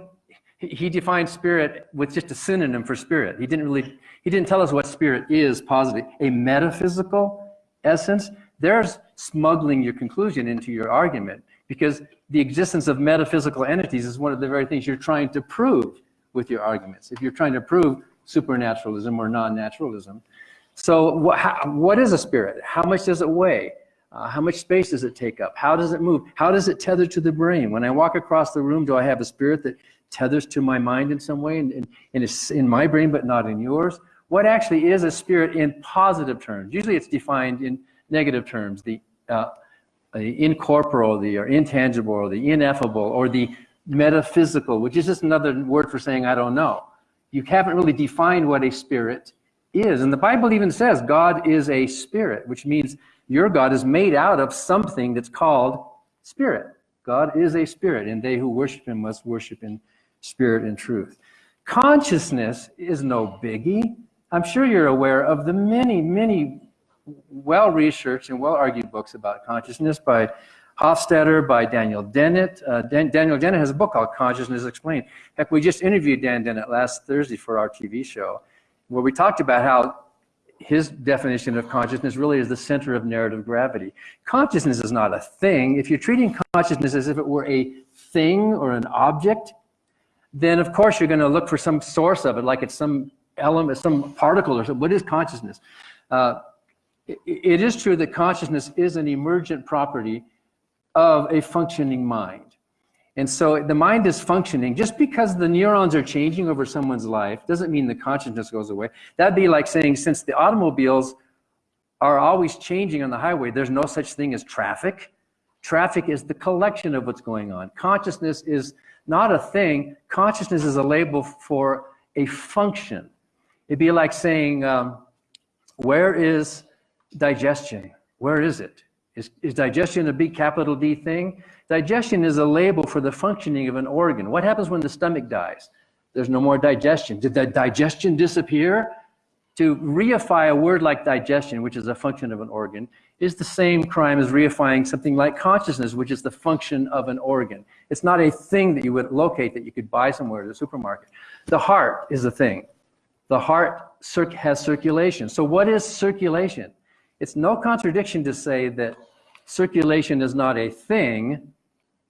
he defined spirit with just a synonym for spirit. He didn't really, he didn't tell us what spirit is positive, A metaphysical essence, there's smuggling your conclusion into your argument because the existence of metaphysical entities is one of the very things you're trying to prove with your arguments. If you're trying to prove supernaturalism or non-naturalism. So what, how, what is a spirit? How much does it weigh? Uh, how much space does it take up? How does it move? How does it tether to the brain? When I walk across the room, do I have a spirit that tethers to my mind in some way and, and, and it's in my brain but not in yours? What actually is a spirit in positive terms? Usually it's defined in negative terms, the, uh, the incorporeal, the or intangible, or the ineffable, or the metaphysical, which is just another word for saying I don't know. You haven't really defined what a spirit is. And the Bible even says God is a spirit, which means your God is made out of something that's called spirit. God is a spirit, and they who worship him must worship in spirit and truth. Consciousness is no biggie. I'm sure you're aware of the many, many well-researched and well-argued books about consciousness by Hofstadter, by Daniel Dennett. Uh, Dan Daniel Dennett has a book called Consciousness Explained. Heck, we just interviewed Dan Dennett last Thursday for our TV show, where we talked about how his definition of consciousness really is the center of narrative gravity. Consciousness is not a thing. If you're treating consciousness as if it were a thing or an object, then of course you're going to look for some source of it, like it's some element, some particle or something. What is consciousness? Uh, it, it is true that consciousness is an emergent property of a functioning mind. And so the mind is functioning. Just because the neurons are changing over someone's life doesn't mean the consciousness goes away. That'd be like saying since the automobiles are always changing on the highway, there's no such thing as traffic. Traffic is the collection of what's going on. Consciousness is not a thing. Consciousness is a label for a function. It'd be like saying, um, where is digestion? Where is it? Is, is digestion a big capital D thing? Digestion is a label for the functioning of an organ. What happens when the stomach dies? There's no more digestion. Did the digestion disappear? To reify a word like digestion, which is a function of an organ, is the same crime as reifying something like consciousness, which is the function of an organ. It's not a thing that you would locate that you could buy somewhere at a supermarket. The heart is a thing. The heart has circulation. So what is circulation? It's no contradiction to say that circulation is not a thing,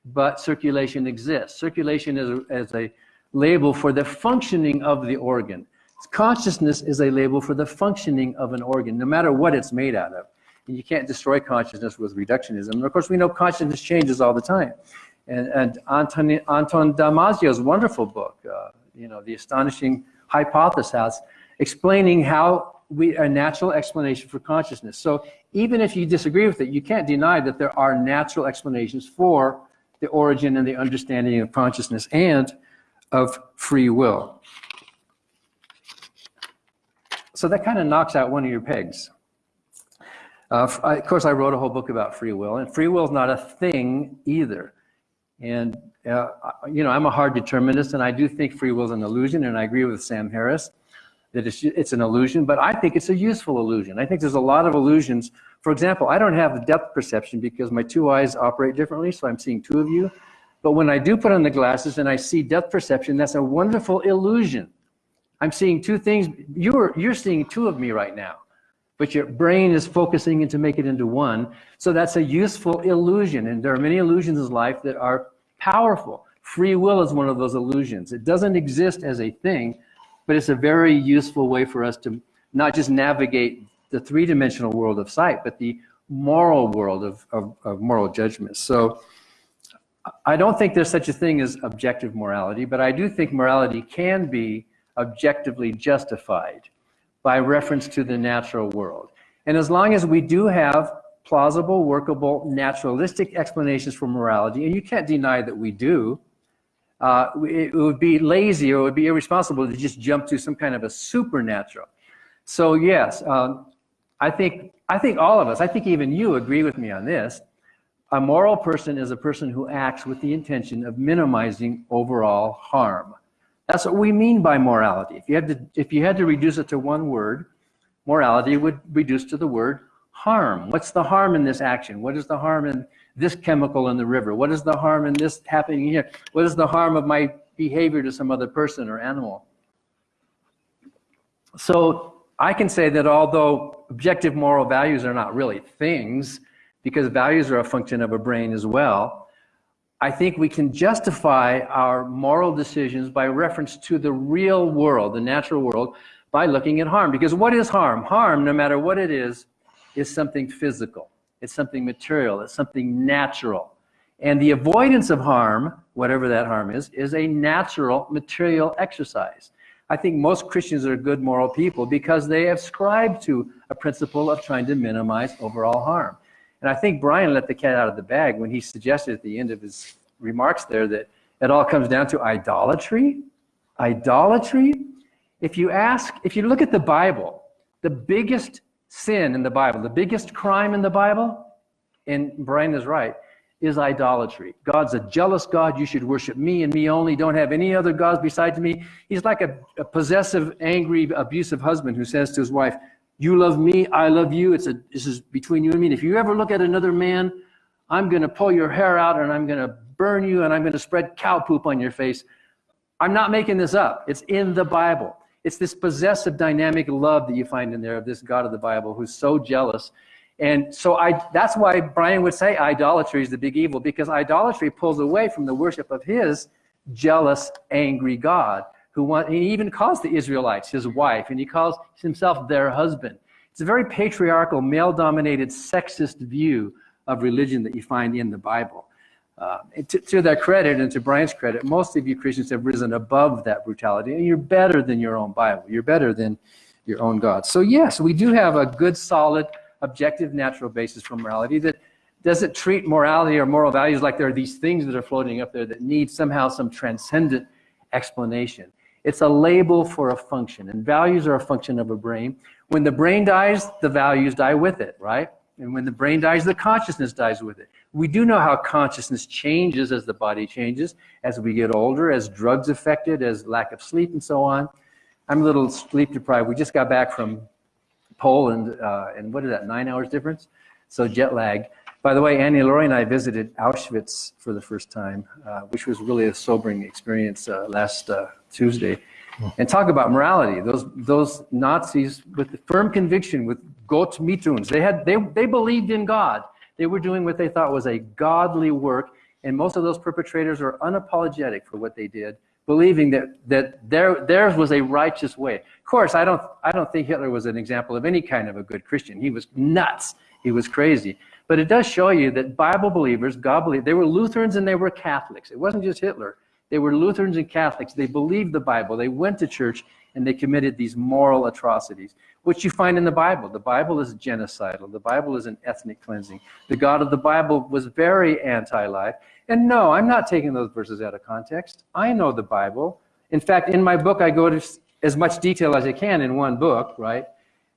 but circulation exists. Circulation is a, is a label for the functioning of the organ. Consciousness is a label for the functioning of an organ, no matter what it's made out of. And you can't destroy consciousness with reductionism. And of course, we know consciousness changes all the time. And, and Anton, Anton Damasio's wonderful book, uh, you know, The Astonishing Hypothesis, explaining how we, a natural explanation for consciousness. So even if you disagree with it, you can't deny that there are natural explanations for the origin and the understanding of consciousness and of free will. So that kind of knocks out one of your pegs. Uh, of course, I wrote a whole book about free will, and free will is not a thing either. And, uh, you know, I'm a hard determinist, and I do think free will is an illusion, and I agree with Sam Harris that it's, it's an illusion, but I think it's a useful illusion. I think there's a lot of illusions. For example, I don't have depth perception because my two eyes operate differently, so I'm seeing two of you. But when I do put on the glasses and I see depth perception, that's a wonderful illusion. I'm seeing two things. You're, you're seeing two of me right now but your brain is focusing in to make it into one. So that's a useful illusion. And there are many illusions in life that are powerful. Free will is one of those illusions. It doesn't exist as a thing, but it's a very useful way for us to not just navigate the three-dimensional world of sight, but the moral world of, of, of moral judgment. So I don't think there's such a thing as objective morality, but I do think morality can be objectively justified by reference to the natural world. And as long as we do have plausible, workable, naturalistic explanations for morality, and you can't deny that we do, uh, it would be lazy or it would be irresponsible to just jump to some kind of a supernatural. So yes, um, I think I think all of us, I think even you agree with me on this. A moral person is a person who acts with the intention of minimizing overall harm. That's what we mean by morality. If you had to, if you had to reduce it to one word, morality would reduce to the word harm. What's the harm in this action? What is the harm in this chemical in the river? What is the harm in this happening here? What is the harm of my behavior to some other person or animal? So I can say that although objective moral values are not really things, because values are a function of a brain as well, I think we can justify our moral decisions by reference to the real world, the natural world, by looking at harm. Because what is harm? Harm, no matter what it is, is something physical. It's something material. It's something natural. And the avoidance of harm, whatever that harm is, is a natural material exercise. I think most Christians are good moral people because they ascribe to a principle of trying to minimize overall harm. And I think Brian let the cat out of the bag when he suggested at the end of his remarks there that it all comes down to idolatry. Idolatry. If you ask, if you look at the Bible, the biggest sin in the Bible, the biggest crime in the Bible, and Brian is right, is idolatry. God's a jealous God. You should worship me and me only. Don't have any other gods besides me. He's like a, a possessive, angry, abusive husband who says to his wife, you love me, I love you. It's a, this is between you and me. And if you ever look at another man, I'm going to pull your hair out and I'm going to burn you and I'm going to spread cow poop on your face. I'm not making this up. It's in the Bible. It's this possessive dynamic love that you find in there of this God of the Bible who's so jealous. And so I, that's why Brian would say idolatry is the big evil because idolatry pulls away from the worship of his jealous, angry God who want, he even calls the Israelites his wife, and he calls himself their husband. It's a very patriarchal, male-dominated, sexist view of religion that you find in the Bible. Uh, to, to, their credit and to Brian's credit, most of you Christians have risen above that brutality, and you're better than your own Bible. You're better than your own God. So yes, we do have a good, solid, objective, natural basis for morality that doesn't treat morality or moral values like there are these things that are floating up there that need somehow some transcendent explanation. It's a label for a function, and values are a function of a brain. When the brain dies, the values die with it, right? And when the brain dies, the consciousness dies with it. We do know how consciousness changes as the body changes, as we get older, as drugs affect it, as lack of sleep and so on. I'm a little sleep deprived. We just got back from Poland, uh, and what is that, nine hours difference? So jet lag. By the way, Annie Laurie and I visited Auschwitz for the first time, uh, which was really a sobering experience uh, last uh, Tuesday. And talk about morality. Those those Nazis with firm conviction, with Gott mit uns, they had they they believed in God. They were doing what they thought was a godly work, and most of those perpetrators are unapologetic for what they did, believing that that their theirs was a righteous way. Of course, I don't I don't think Hitler was an example of any kind of a good Christian. He was nuts. He was crazy. But it does show you that Bible believers, God believed, they were Lutherans and they were Catholics. It wasn't just Hitler. They were Lutherans and Catholics. They believed the Bible. They went to church and they committed these moral atrocities, which you find in the Bible. The Bible is genocidal. The Bible is an ethnic cleansing. The God of the Bible was very anti-life. And no, I'm not taking those verses out of context. I know the Bible. In fact, in my book, I go to as much detail as I can in one book, right,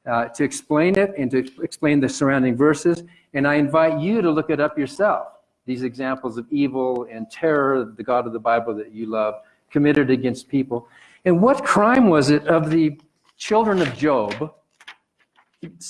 uh, to explain it and to explain the surrounding verses. And I invite you to look it up yourself these examples of evil and terror, the God of the Bible that you love, committed against people. And what crime was it of the children of Job?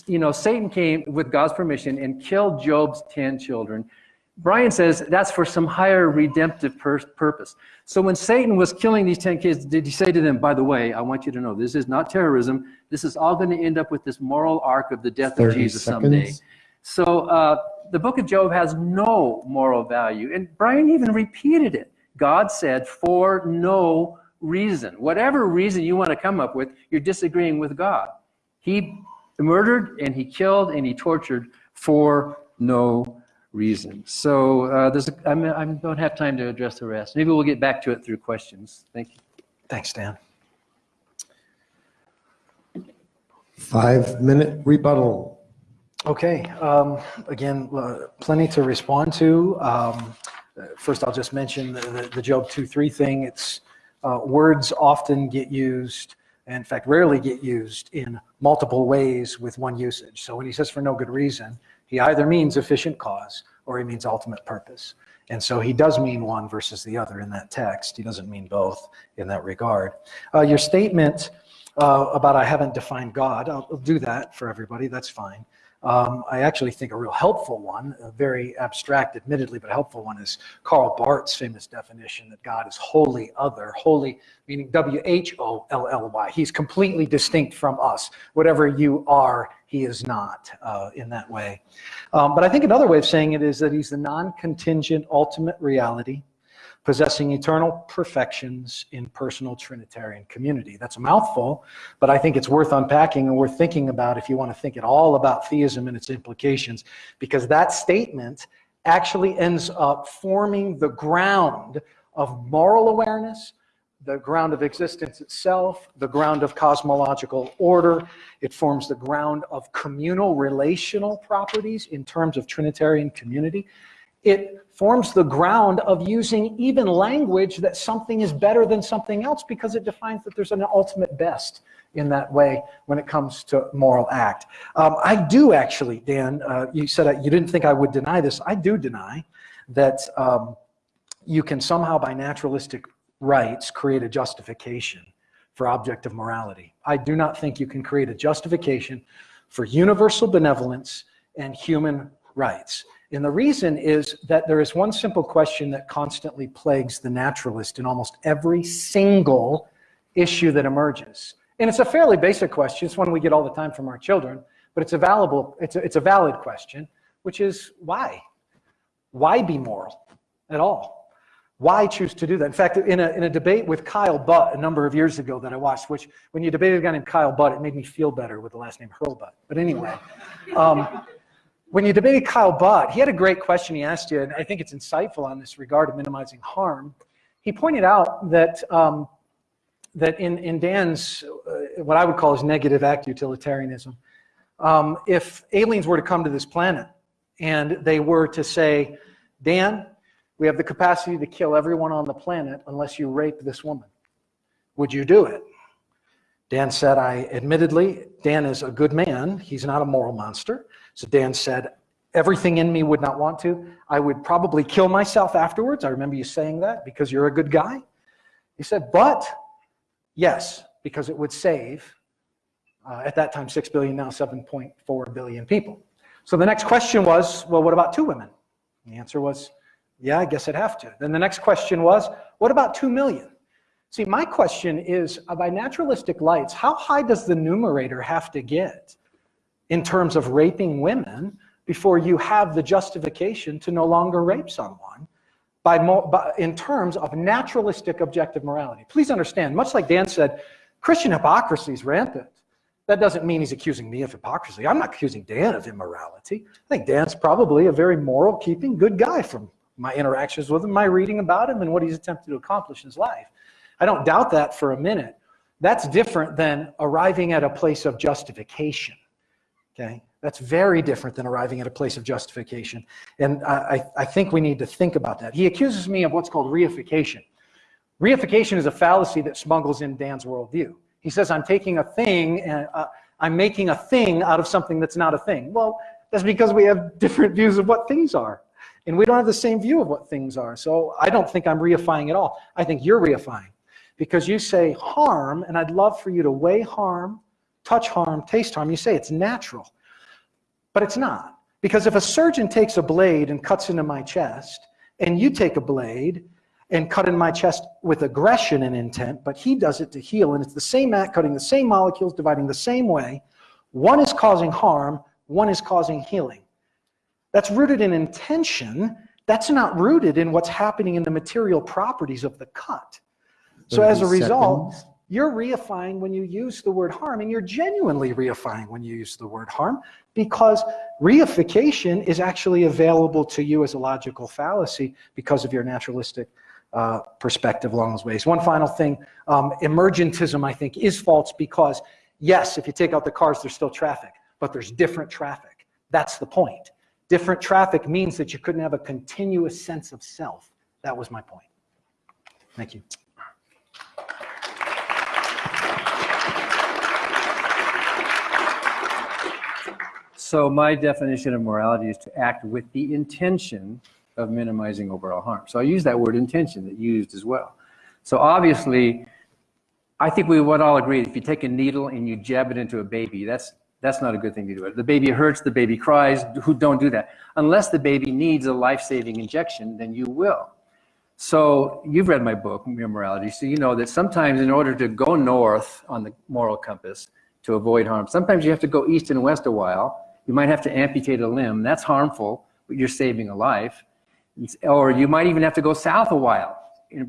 You know, Satan came with God's permission and killed Job's 10 children. Brian says that's for some higher redemptive purpose. So when Satan was killing these 10 kids, did he say to them, by the way, I want you to know this is not terrorism. This is all going to end up with this moral arc of the death of Jesus seconds. someday. So uh, the book of Job has no moral value. And Brian even repeated it. God said, for no reason. Whatever reason you want to come up with, you're disagreeing with God. He murdered and he killed and he tortured for no reason. So uh, there's a, I'm, I don't have time to address the rest. Maybe we'll get back to it through questions. Thank you. Thanks, Dan. Five minute rebuttal. Okay, um, again, uh, plenty to respond to. Um, first, I'll just mention the, the, the Job 2-3 thing. It's uh, words often get used, and in fact, rarely get used in multiple ways with one usage. So when he says for no good reason, he either means efficient cause or he means ultimate purpose. And so he does mean one versus the other in that text. He doesn't mean both in that regard. Uh, your statement uh, about I haven't defined God, I'll, I'll do that for everybody, that's fine. Um, I actually think a real helpful one, a very abstract admittedly, but helpful one is Karl Barth's famous definition that God is wholly other, wholly meaning W-H-O-L-L-Y. He's completely distinct from us. Whatever you are, he is not uh, in that way. Um, but I think another way of saying it is that he's the non-contingent ultimate reality possessing eternal perfections in personal Trinitarian community. That's a mouthful, but I think it's worth unpacking and worth thinking about if you want to think at all about theism and its implications, because that statement actually ends up forming the ground of moral awareness, the ground of existence itself, the ground of cosmological order. It forms the ground of communal relational properties in terms of Trinitarian community. It forms the ground of using even language that something is better than something else because it defines that there's an ultimate best in that way when it comes to moral act. Um, I do actually, Dan, uh, you said you didn't think I would deny this. I do deny that um, you can somehow by naturalistic rights create a justification for objective morality. I do not think you can create a justification for universal benevolence and human rights. And the reason is that there is one simple question that constantly plagues the naturalist in almost every single issue that emerges. And it's a fairly basic question. It's one we get all the time from our children, but it's a, valuable, it's a, it's a valid question, which is why? Why be moral at all? Why choose to do that? In fact, in a, in a debate with Kyle Butt a number of years ago that I watched, which when you debated a guy named Kyle Butt, it made me feel better with the last name Hurlbut. But anyway, um, when you debated Kyle Butt, he had a great question he asked you, and I think it's insightful on this regard of minimizing harm. He pointed out that um, that in, in Dan's, uh, what I would call his negative act utilitarianism, um, if aliens were to come to this planet and they were to say, Dan, we have the capacity to kill everyone on the planet unless you rape this woman. Would you do it? Dan said, I admittedly, Dan is a good man. He's not a moral monster. So Dan said, everything in me would not want to. I would probably kill myself afterwards. I remember you saying that because you're a good guy. He said, but yes, because it would save, uh, at that time, 6 billion, now 7.4 billion people. So the next question was, well, what about two women? The answer was, yeah, I guess I'd have to. Then the next question was, what about 2 million? See, my question is, uh, by naturalistic lights, how high does the numerator have to get in terms of raping women before you have the justification to no longer rape someone by, by, in terms of naturalistic objective morality? Please understand, much like Dan said, Christian hypocrisy is rampant. That doesn't mean he's accusing me of hypocrisy. I'm not accusing Dan of immorality. I think Dan's probably a very moral keeping, good guy from my interactions with him, my reading about him, and what he's attempted to accomplish in his life. I don't doubt that for a minute. That's different than arriving at a place of justification. Okay? That's very different than arriving at a place of justification. And I, I think we need to think about that. He accuses me of what's called reification. Reification is a fallacy that smuggles in Dan's worldview. He says, I'm taking a thing and uh, I'm making a thing out of something that's not a thing. Well, that's because we have different views of what things are. And we don't have the same view of what things are. So I don't think I'm reifying at all. I think you're reifying because you say harm, and I'd love for you to weigh harm, touch harm, taste harm. You say it's natural, but it's not. Because if a surgeon takes a blade and cuts into my chest, and you take a blade and cut in my chest with aggression and intent, but he does it to heal, and it's the same act, cutting the same molecules, dividing the same way, one is causing harm, one is causing healing. That's rooted in intention. That's not rooted in what's happening in the material properties of the cut. So as a result, you're reifying when you use the word harm, and you're genuinely reifying when you use the word harm, because reification is actually available to you as a logical fallacy because of your naturalistic uh, perspective along those ways. One final thing, um, emergentism, I think, is false because, yes, if you take out the cars, there's still traffic, but there's different traffic. That's the point. Different traffic means that you couldn't have a continuous sense of self. That was my point. Thank you. So my definition of morality is to act with the intention of minimizing overall harm. So I use that word intention that you used as well. So obviously, I think we would all agree if you take a needle and you jab it into a baby, that's that's not a good thing to do. The baby hurts, the baby cries, who don't do that. Unless the baby needs a life-saving injection, then you will. So you've read my book, Mere Morality, so you know that sometimes in order to go north on the moral compass to avoid harm, sometimes you have to go east and west a while you might have to amputate a limb. That's harmful, but you're saving a life. Or you might even have to go south a while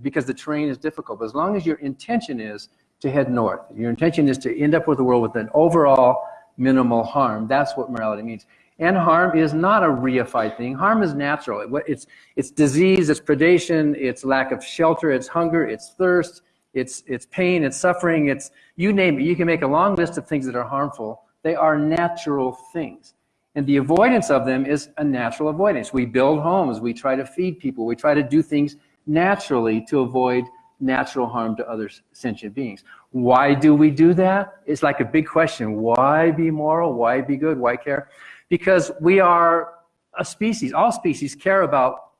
because the terrain is difficult. But as long as your intention is to head north, your intention is to end up with the world with an overall minimal harm, that's what morality means. And harm is not a reified thing. Harm is natural. It's, it's disease, it's predation, it's lack of shelter, it's hunger, it's thirst, it's, it's pain, it's suffering, it's you name it. You can make a long list of things that are harmful they are natural things. And the avoidance of them is a natural avoidance. We build homes, we try to feed people, we try to do things naturally to avoid natural harm to other sentient beings. Why do we do that? It's like a big question. Why be moral? Why be good? Why care? Because we are a species. All species care about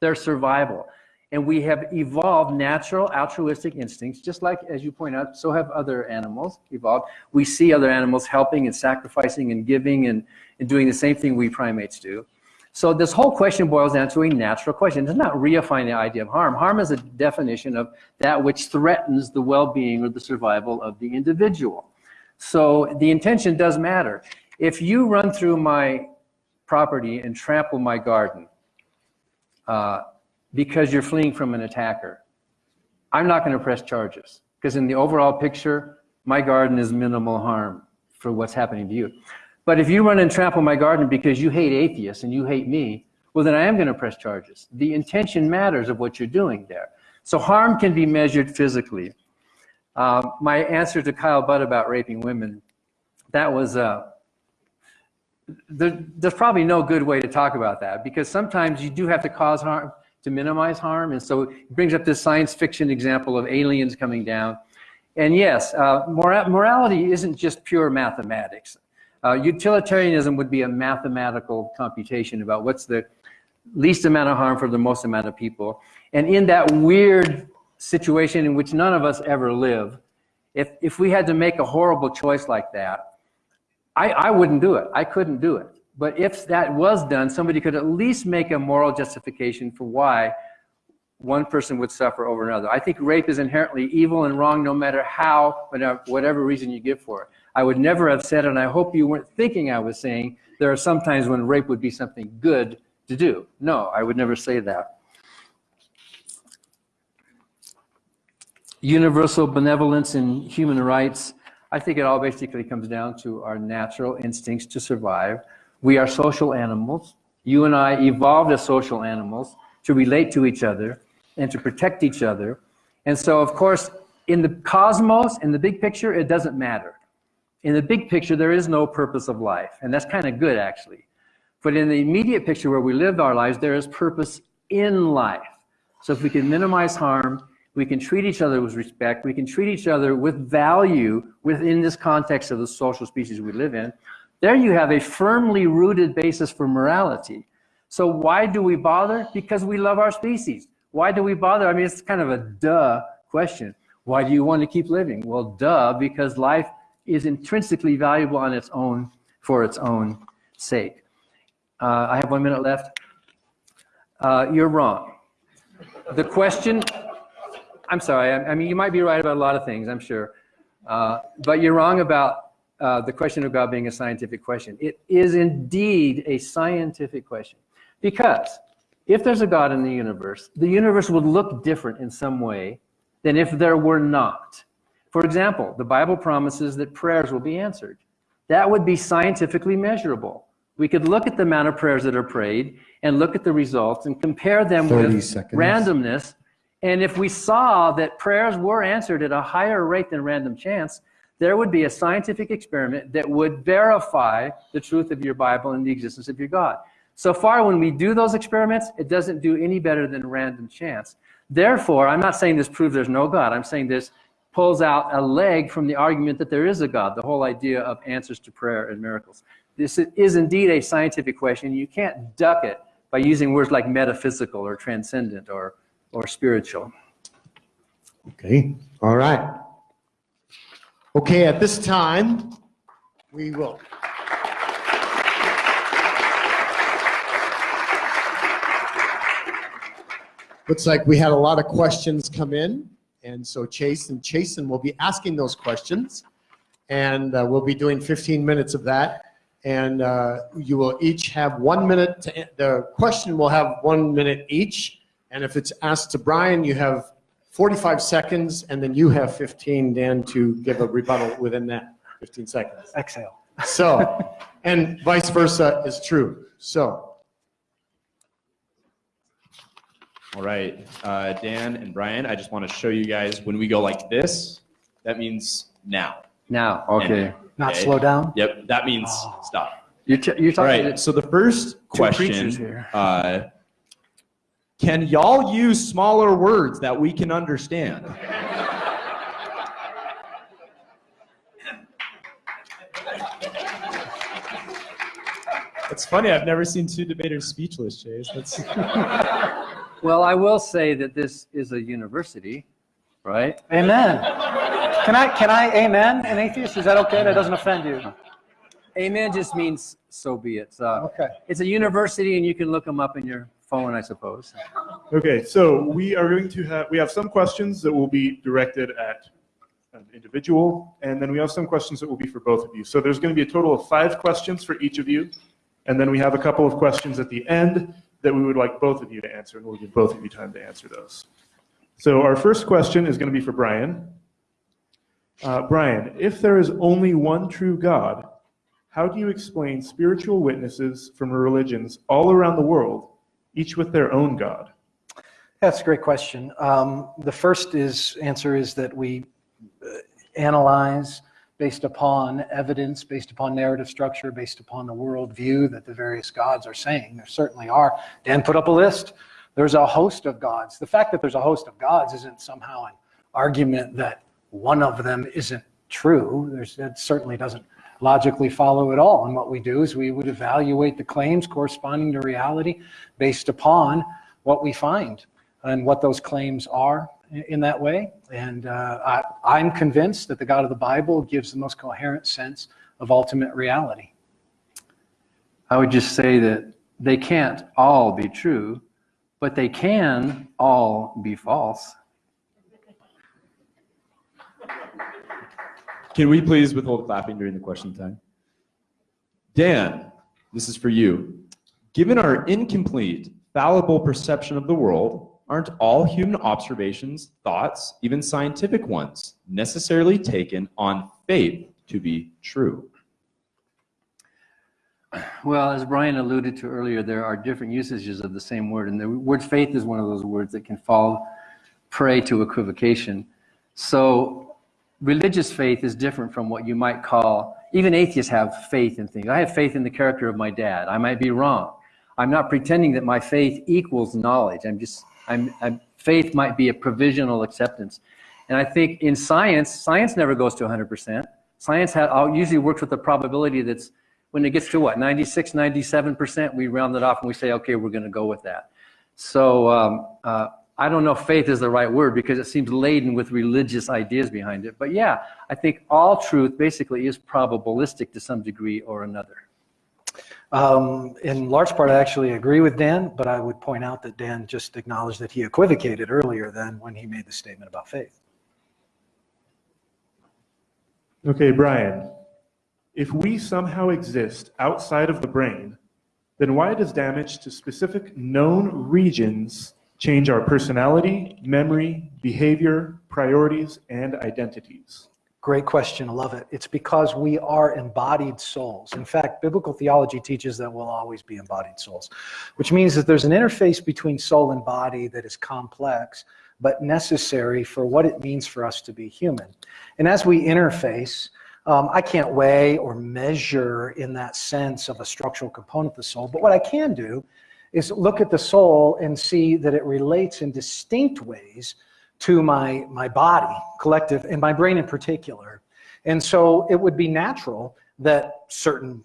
their survival. And we have evolved natural altruistic instincts, just like, as you point out, so have other animals evolved. We see other animals helping and sacrificing and giving and, and doing the same thing we primates do. So this whole question boils down to a natural question. It's not reifying the idea of harm. Harm is a definition of that which threatens the well-being or the survival of the individual. So the intention does matter. If you run through my property and trample my garden, uh, because you're fleeing from an attacker. I'm not going to press charges because in the overall picture, my garden is minimal harm for what's happening to you. But if you run and trample my garden because you hate atheists and you hate me, well, then I am going to press charges. The intention matters of what you're doing there. So harm can be measured physically. Uh, my answer to Kyle Butt about raping women, that was, uh, there, there's probably no good way to talk about that because sometimes you do have to cause harm to minimize harm. And so it brings up this science fiction example of aliens coming down. And yes, uh, mora morality isn't just pure mathematics. Uh, utilitarianism would be a mathematical computation about what's the least amount of harm for the most amount of people. And in that weird situation in which none of us ever live, if, if we had to make a horrible choice like that, I, I wouldn't do it. I couldn't do it. But if that was done, somebody could at least make a moral justification for why one person would suffer over another. I think rape is inherently evil and wrong no matter how, whatever, reason you give for it. I would never have said, and I hope you weren't thinking I was saying, there are some times when rape would be something good to do. No, I would never say that. Universal benevolence in human rights, I think it all basically comes down to our natural instincts to survive. We are social animals. You and I evolved as social animals to relate to each other and to protect each other. And so, of course, in the cosmos, in the big picture, it doesn't matter. In the big picture, there is no purpose of life, and that's kind of good, actually. But in the immediate picture where we live our lives, there is purpose in life. So if we can minimize harm, we can treat each other with respect, we can treat each other with value within this context of the social species we live in, there you have a firmly rooted basis for morality. So why do we bother? Because we love our species. Why do we bother? I mean, it's kind of a duh question. Why do you want to keep living? Well, duh, because life is intrinsically valuable on its own for its own sake. Uh, I have one minute left. Uh, you're wrong. The question, I'm sorry, I, I, mean, you might be right about a lot of things, I'm sure. Uh, but you're wrong about uh, the question of God being a scientific question. It is indeed a scientific question. Because if there's a God in the universe, the universe would look different in some way than if there were not. For example, the Bible promises that prayers will be answered. That would be scientifically measurable. We could look at the amount of prayers that are prayed and look at the results and compare them with seconds. randomness. And if we saw that prayers were answered at a higher rate than random chance, there would be a scientific experiment that would verify the truth of your Bible and the existence of your God. So far, when we do those experiments, it doesn't do any better than random chance. Therefore, I'm not saying this proves there's no God. I'm saying this pulls out a leg from the argument that there is a God, the whole idea of answers to prayer and miracles. This is indeed a scientific question. You can't duck it by using words like metaphysical or transcendent or, or spiritual. Okay, all right. Okay, at this time, we will. Looks like we had a lot of questions come in, and so Chase and Chasen will be asking those questions, and uh, we'll be doing 15 minutes of that and uh, you will each have one minute to, the question will have one minute each, and if it's asked to Brian, you have 45 seconds, and then you have 15, Dan, to give a rebuttal within that 15 seconds. Exhale. So, and vice versa is true. So, All right, uh, Dan and Brian, I just want to show you guys when we go like this, that means now. Now, okay. Not Okay. slow down? Yep, that means Oh. stop. You're, you're talking right, so the first creatures question, here. uh, can y'all use smaller words that we can understand? It's funny, I've never seen two debaters speechless, Chase. That's, Well, I will say that this is a university, right? Amen. Can I, can I amen an atheist? Is that okay? That doesn't offend you? Amen just means so be it. So Okay. it's a university, and you can look them up in your phone, I suppose. Okay, so we are going to have, we have some questions that will be directed at an individual, and then we have some questions that will be for both of you. So there's going to be a total of five questions for each of you, and then we have a couple of questions at the end that we would like both of you to answer, and we'll give both of you time to answer those. So our first question is going to be for Brian. Uh, Brian, if there is only one true God, how do you explain spiritual witnesses from religions all around the world, each with their own God? That's a great question. Um, the first is answer is that we uh, analyze based upon evidence, based upon narrative structure, based upon the worldview that the various gods are saying. There certainly are. Dan put up a list. There's a host of gods. The fact that there's a host of gods isn't somehow an argument that one of them isn't true. There's, certainly doesn't logically follow at all. And what we do is we would evaluate the claims corresponding to reality based upon what we find and what those claims are in that way. And uh, I, I'm convinced that the God of the Bible gives the most coherent sense of ultimate reality. I would just say that they can't all be true, but they can all be false. Can we please withhold clapping during the question time? Dan, this is for you. Given our incomplete, fallible perception of the world, aren't all human observations, thoughts, even scientific ones, necessarily taken on faith to be true? Well, as Brian alluded to earlier, there are different usages of the same word, and the word faith is one of those words that can fall prey to equivocation. So, religious faith is different from what you might call, even atheists have faith in things. I have faith in the character of my dad. I might be wrong. I'm not pretending that my faith equals knowledge. I'm just, I'm, I'm faith might be a provisional acceptance. And I think in science, science never goes to 100%. Science ha- usually works with a probability that's when it gets to what 96 97% we round it off and we say okay we're going to go with that so um, uh, i don't know if faith is the right word because it seems laden with religious ideas behind it but yeah i think all truth basically is probabilistic to some degree or another Um, in large part, I actually agree with Dan, but I would point out that Dan just acknowledged that he equivocated earlier than when he made the statement about faith. Okay, Brian, if we somehow exist outside of the brain, then why does damage to specific known regions change our personality, memory, behavior, priorities, and identities? Great question. I love it. It's because we are embodied souls. In fact, biblical theology teaches that we'll always be embodied souls, which means that there's an interface between soul and body that is complex, but necessary for what it means for us to be human. And as we interface, um, I can't weigh or measure in that sense of a structural component of the soul, but what I can do is look at the soul and see that it relates in distinct ways to my, my body, collective, and my brain in particular. And so it would be natural that certain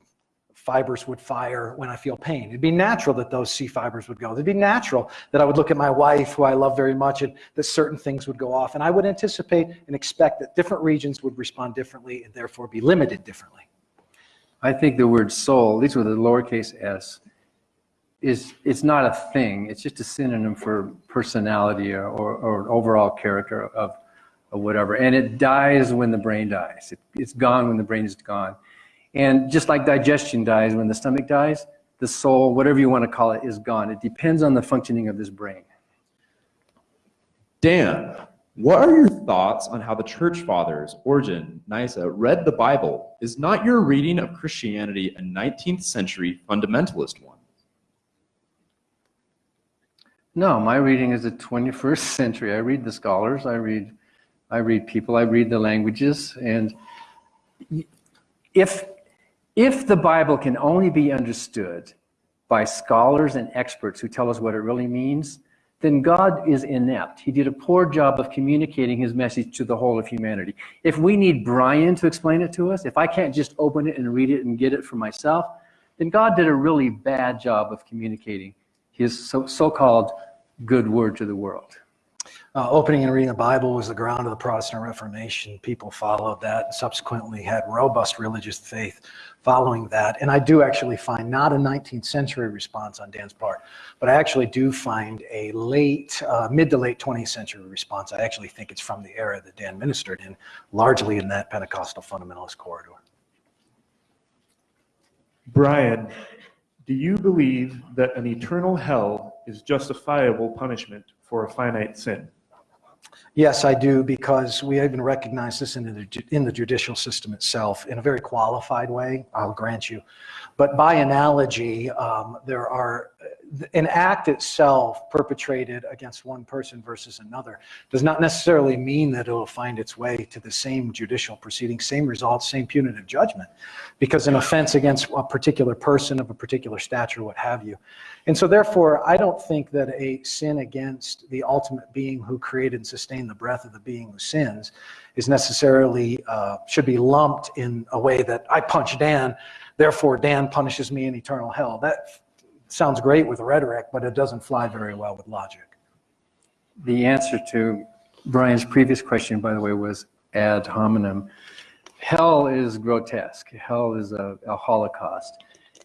fibers would fire when I feel pain. It'd be natural that those C fibers would go. It'd be natural that I would look at my wife, who I love very much, and that certain things would go off. And I would anticipate and expect that different regions would respond differently and therefore be limited differently. i think the word soul these were the lowercase s is it's not a thing. It's just a synonym for personality or, or, or overall character of, of whatever. And it dies when the brain dies. It, it's gone when the brain is gone. And just like digestion dies when the stomach dies the soul whatever you want to call it is gone. It depends on the functioning of this brain. Dan, what are your thoughts on how the church fathers, Origen, Nyssa, read the Bible? Is not your reading of Christianity a 19th century fundamentalist one? No, my reading is the 21st century. I read the scholars, I read, I read people, I read the languages, and if if the Bible can only be understood by scholars and experts who tell us what it really means, then God is inept. He did a poor job of communicating his message to the whole of humanity. If we need Brian to explain it to us, if I can't just open it and read it and get it for myself, then God did a really bad job of communicating his so, so-called good word to the world. Uh, opening and reading the Bible was the ground of the Protestant Reformation. People followed that and subsequently had robust religious faith following that. And I do actually find not a 19th century response on Dan's part, but I actually do find a late, uh, mid to late 20th century response. I actually think it's from the era that Dan ministered in, largely in that Pentecostal fundamentalist corridor. Brian, do you believe that an eternal hell is justifiable punishment for a finite sin? Yes, I do, because we even recognize this in the, in the judicial system itself in a very qualified way, I'll grant you. But by analogy, um, there are, an act itself perpetrated against one person versus another does not necessarily mean that it'll find its way to the same judicial proceeding, same results, same punitive judgment, because an offense against a particular person of a particular stature, what have you. And so therefore, I don't think that a sin against the ultimate being who created and sustained the breath of the being who sins is necessarily, uh, should be lumped in a way that I punch Dan, therefore Dan punishes me in eternal hell. That sounds great with rhetoric, but it doesn't fly very well with logic. The answer to Brian's previous question, by the way, was ad hominem. Hell is grotesque. Hell is a, a holocaust.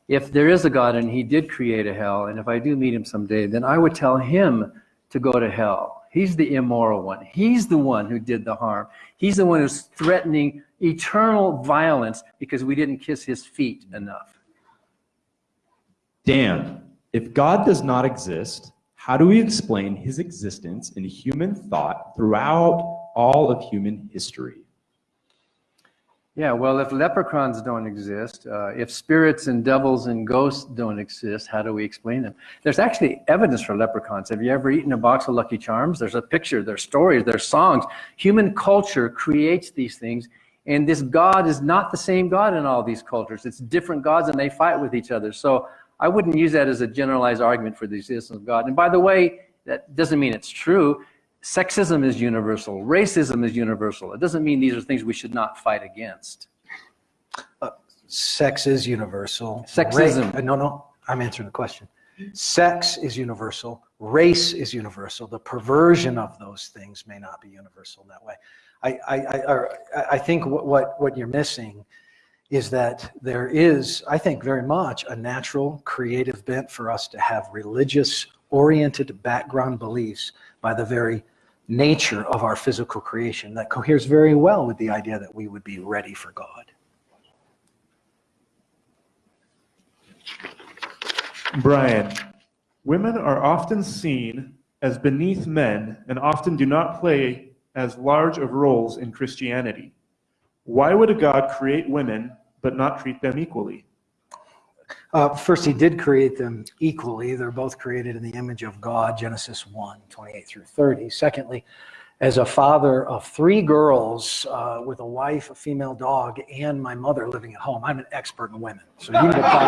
If there is a God and he did create a hell, and if I do meet him someday, then I would tell him to go to hell. He's the immoral one. He's the one who did the harm. He's the one who's threatening eternal violence because we didn't kiss his feet enough. Dan, if God does not exist, how do we explain his existence in human thought throughout all of human history? Yeah, well, if leprechauns don't exist, uh, if spirits and devils and ghosts don't exist, how do we explain them? There's actually evidence for leprechauns. Have you ever eaten a box of Lucky Charms? There's a picture, there's stories, there's songs. Human culture creates these things, and this God is not the same God in all these cultures. It's different gods, and they fight with each other. So I wouldn't use that as a generalized argument for the existence of God. And by the way, that doesn't mean it's true. Sexism is universal. Racism is universal. It doesn't mean these are things we should not fight against. Uh, sex is universal. Sexism. Ra- uh, no, no, I'm answering the question. Sex is universal. Race is universal. The perversion of those things may not be universal in that way. I, I, I, I- I think what, what, what you're missing is that there is, I think, very much a natural creative bent for us to have religious oriented background beliefs by the very nature of our physical creation that coheres very well with the idea that we would be ready for God. Brian, women are often seen as beneath men and often do not play as large of roles in Christianity. Why would a God create women but not treat them equally? Uh, first, he did create them equally. They're both created in the image of God, Genesis 1, 28 through 30. Secondly, as a father of three girls uh, with a wife, a female dog, and my mother living at home, I'm an expert in women. So you can talk.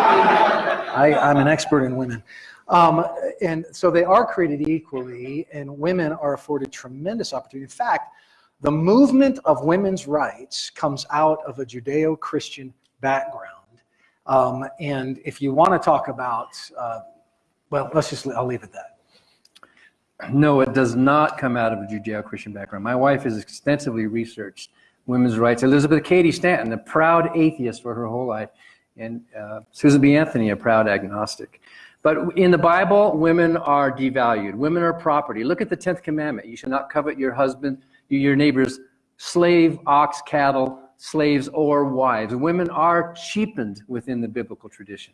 I, I'm an expert in women. Um, and so they are created equally, and women are afforded tremendous opportunity. In fact, the movement of women's rights comes out of a Judeo Christian background. Um, and if you want to talk about, uh, well, let's just, I'll leave it at that. No, it does not come out of a Judeo-Christian background. My wife has extensively researched women's rights. Elizabeth Cady Stanton, a proud atheist for her whole life, and uh, Susan B. Anthony, a proud agnostic. But in the Bible, women are devalued. Women are property. Look at the 10th commandment. You shall not covet your husband, your neighbor's slave, ox, cattle, slaves, or wives. Women are cheapened within the biblical tradition.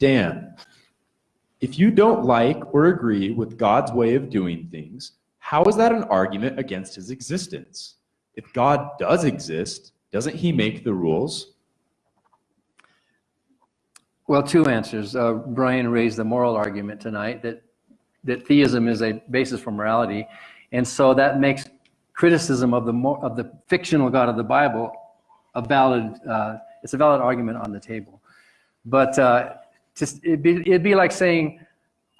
Dan, if you don't like or agree with God's way of doing things, how is that an argument against his existence? If God does exist, doesn't he make the rules? Well, two answers. Uh, Brian raised the moral argument tonight that, that theism is a basis for morality. And so that makes criticism of the, of the fictional God of the Bible a valid, uh, it's a valid argument on the table. But uh, just, it'd, be, it'd be like saying,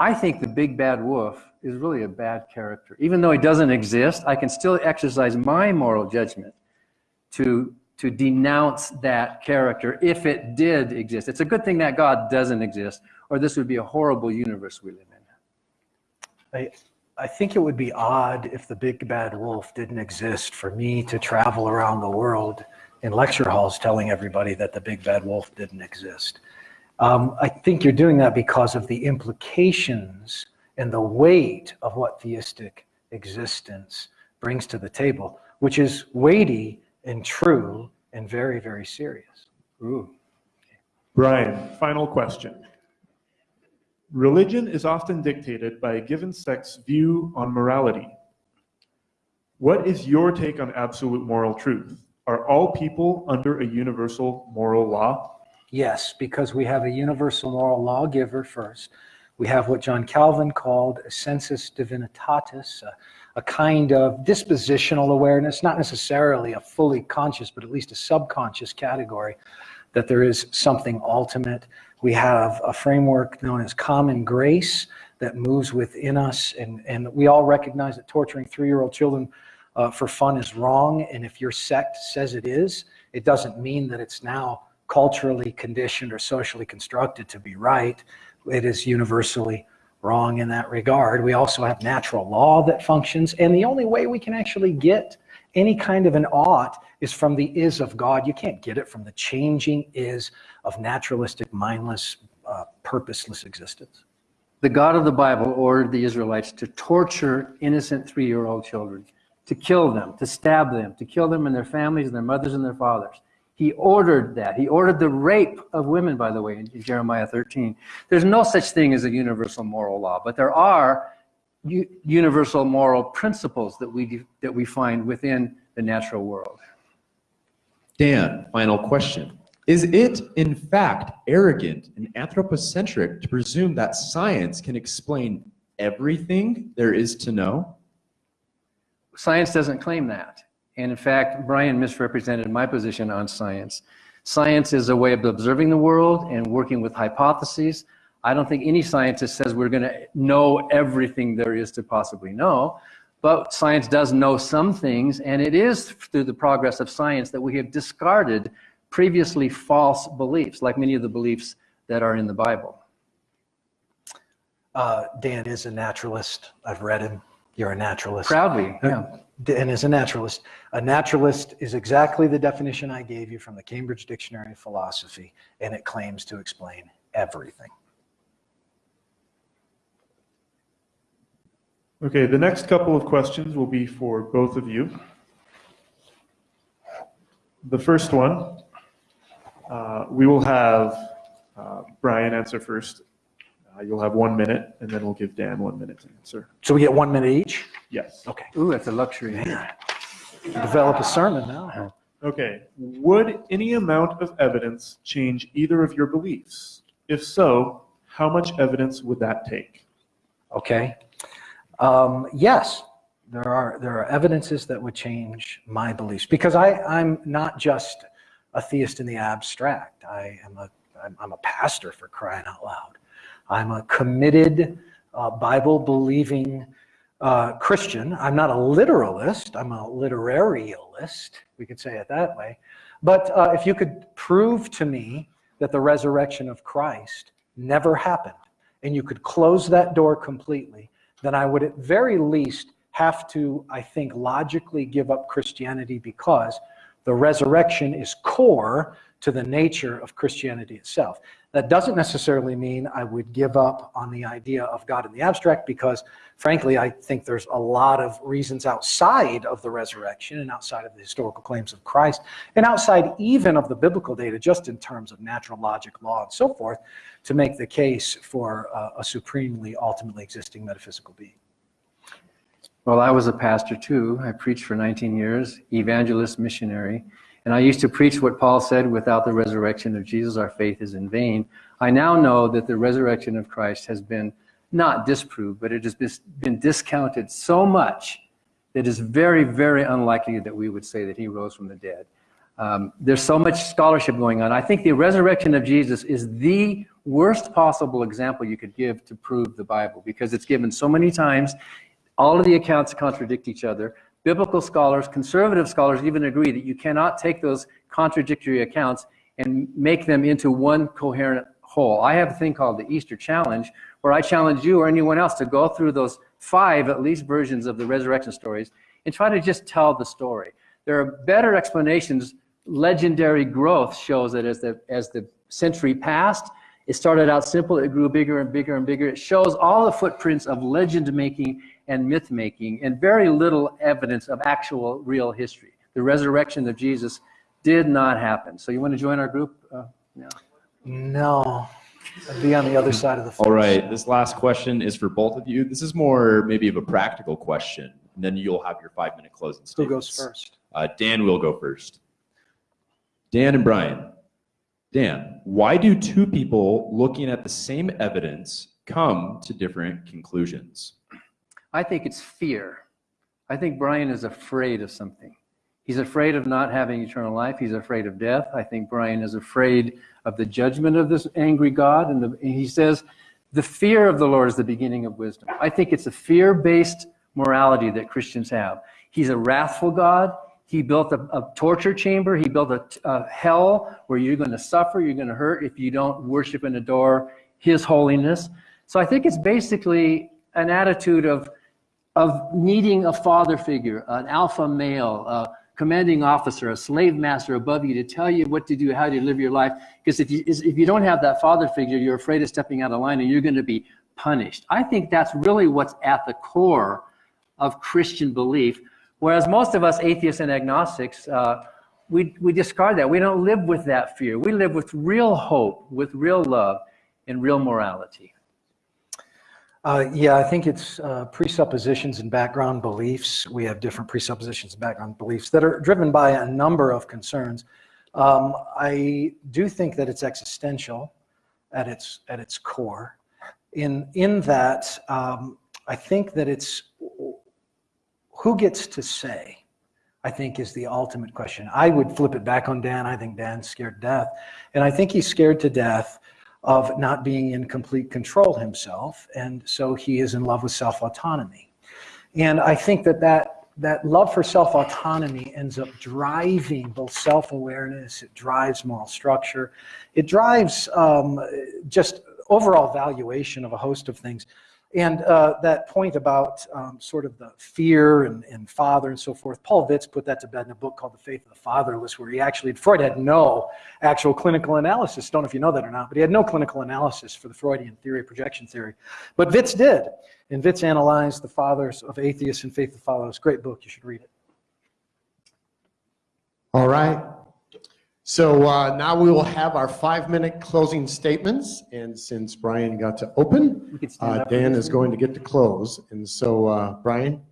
I think the big bad wolf is really a bad character. Even though he doesn't exist, I can still exercise my moral judgment to to denounce that character if it did exist. It's a good thing that God doesn't exist, or this would be a horrible universe we live in. I, I think it would be odd if the big bad wolf didn't exist for me to travel around the world in lecture halls telling everybody that the big bad wolf didn't exist. Um, I think you're doing that because of the implications and the weight of what theistic existence brings to the table, which is weighty and true and very, very serious. Ooh. Brian, final question. Religion is often dictated by a given sect's view on morality. What is your take on absolute moral truth? Are all people under a universal moral law? Yes, because we have a universal moral lawgiver first. We have what John Calvin called a sensus divinitatis, a, a kind of dispositional awareness, not necessarily a fully conscious, but at least a subconscious category that there is something ultimate. We have a framework known as common grace that moves within us, and, and we all recognize that torturing three-year-old children uh, for fun is wrong, and if your sect says it is, it doesn't mean that it's now culturally conditioned or socially constructed to be right. It is universally wrong in that regard. We also have natural law that functions, and the only way we can actually get any kind of an ought is from the is of God. You can't get it from the changing is of naturalistic, mindless, uh, purposeless existence. The God of the Bible ordered the Israelites to torture innocent three-year-old children, to kill them, to stab them, to kill them and their families and their mothers and their fathers. He ordered that. He ordered the rape of women, by the way, in Jeremiah 13. There's no such thing as a universal moral law, but there are universal moral principles that we, that we find within the natural world. Dan, final question. Is it, in fact, arrogant and anthropocentric to presume that science can explain everything there is to know? Science doesn't claim that. And in fact, Brian misrepresented my position on science. Science is a way of observing the world and working with hypotheses. I don't think any scientist says we're going to know everything there is to possibly know, but science does know some things, and it is through the progress of science that we have discarded previously false beliefs, like many of the beliefs that are in the Bible. Uh, Dan is a naturalist. I've read him. You're a naturalist. Proudly, yeah. Dan is a naturalist. A naturalist is exactly the definition I gave you from the Cambridge Dictionary of Philosophy, and it claims to explain everything. Okay, the next couple of questions will be for both of you. The first one, uh, we will have uh, Brian answer first. Uh, You'll have one minute, and then we'll give Dan one minute to answer. So we get one minute each? Yes. Okay. Ooh, that's a luxury. Develop a sermon now. Okay, would any amount of evidence change either of your beliefs? If so, how much evidence would that take? Okay. Um, yes, there are there are evidences that would change my beliefs because I I'm not just a theist in the abstract. I am a I'm, a pastor for crying out loud. I'm a committed uh, Bible believing uh, Christian. I'm not a literalist. I'm a literarialist. We could say it that way. But uh, if you could prove to me that the resurrection of Christ never happened, and you could close that door completely, then I would at very least have to, I think, logically give up Christianity because the resurrection is core to the nature of Christianity itself. That doesn't necessarily mean I would give up on the idea of God in the abstract because, frankly, I think there's a lot of reasons outside of the resurrection and outside of the historical claims of Christ and outside even of the biblical data, just in terms of natural logic, law, and so forth, to make the case for uh, a supremely, ultimately existing metaphysical being. Well, I was a pastor too. I preached for 19 years, evangelist, missionary. And I used to preach what Paul said without the resurrection of Jesus, our faith is in vain. I now know that the resurrection of Christ has been not disproved, but it has been discounted so much that it is very, very unlikely that we would say that he rose from the dead. Um, there's so much scholarship going on. I think the resurrection of Jesus is the worst possible example you could give to prove the Bible because it's given so many times. All of the accounts contradict each other. Biblical scholars, conservative scholars even agree that you cannot take those contradictory accounts and make them into one coherent whole. I have a thing called the Easter Challenge where I challenge you or anyone else to go through those five, at least, versions of the resurrection stories and try to just tell the story. There are better explanations. Legendary growth shows that as the, as the century passed, it started out simple, it grew bigger and bigger and bigger. It shows all the footprints of legend making and myth making and very little evidence of actual real history. The resurrection of Jesus did not happen. So you want to join our group? Uh, no. No, I'd be on the other side of the fence. All right, this last question is for both of you. This is more maybe of a practical question, and then you'll have your five minute closing statement. Who goes first? Uh, Dan will go first. Dan and Brian, Dan, why do two people looking at the same evidence come to different conclusions? I think it's fear. I think Brian is afraid of something. He's afraid of not having eternal life. He's afraid of death. I think Brian is afraid of the judgment of this angry God. And, the, and he says, the fear of the Lord is the beginning of wisdom. I think it's a fear-based morality that Christians have. He's a wrathful God. He built a, a torture chamber. He built a, a hell where you're going to suffer, you're going to hurt if you don't worship and adore his holiness. So I think it's basically an attitude of, of needing a father figure, an alpha male, a commanding officer, a slave master above you to tell you what to do, how to live your life. Because if you, if you don't have that father figure, you're afraid of stepping out of line and you're going to be punished. I think that's really what's at the core of Christian belief. Whereas most of us atheists and agnostics, uh, we, we discard that. We don't live with that fear. We live with real hope, with real love, and real morality. Uh, yeah, I think it's uh, presuppositions and background beliefs. We have different presuppositions and background beliefs that are driven by a number of concerns. Um, I do think that it's existential at its at its core. In in that, um, I think that it's who gets to say. I think is the ultimate question. I would flip it back on Dan. I think Dan's scared to death, and I think he's scared to death of not being in complete control himself. And so he is in love with self-autonomy. And I think that that, that love for self-autonomy ends up driving both self-awareness, it drives moral structure, it drives um, just overall valuation of a host of things. And uh, that point about um, sort of the fear and, and, father and so forth, Paul Vitz put that to bed in a book called The Faith of the Fatherless, where he actually, Freud had no actual clinical analysis. Don't know if you know that or not, but he had no clinical analysis for the Freudian theory, of projection theory. But Vitz did. And Vitz analyzed the fathers of atheists and Faith of the Fatherless. Great book. You should read it. All right. So uh, now we will have our five-minute closing statements, and since Brian got to open, uh, Dan is going to get to close. And so, uh, Brian?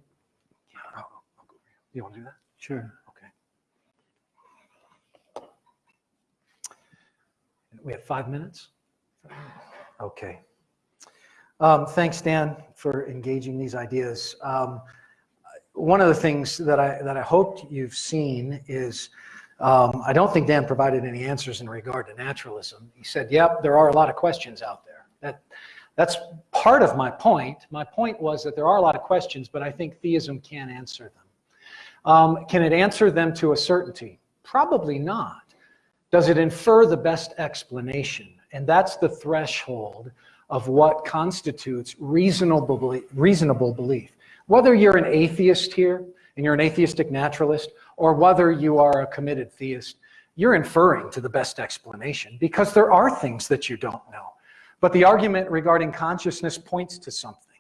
You want to do that? Sure. Okay. We have five minutes? Okay. Um, thanks, Dan, for engaging these ideas. Um, one of the things that I, that I hoped you've seen is um, I don't think Dan provided any answers in regard to naturalism. He said, yep, there are a lot of questions out there. That, that's part of my point. My point was that there are a lot of questions, but I think theism can answer them. Um, can it answer them to a certainty? Probably not. Does it infer the best explanation? And that's the threshold of what constitutes reasonable reasonable belief. Whether you're an atheist here, and you're an atheistic naturalist, or whether you are a committed theist, you're inferring to the best explanation because there are things that you don't know. But the argument regarding consciousness points to something.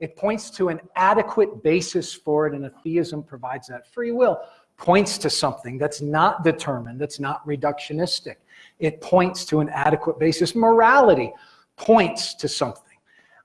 It points to an adequate basis for it, and a theism provides that. Free will points to something that's not determined, that's not reductionistic. It points to an adequate basis. Morality points to something.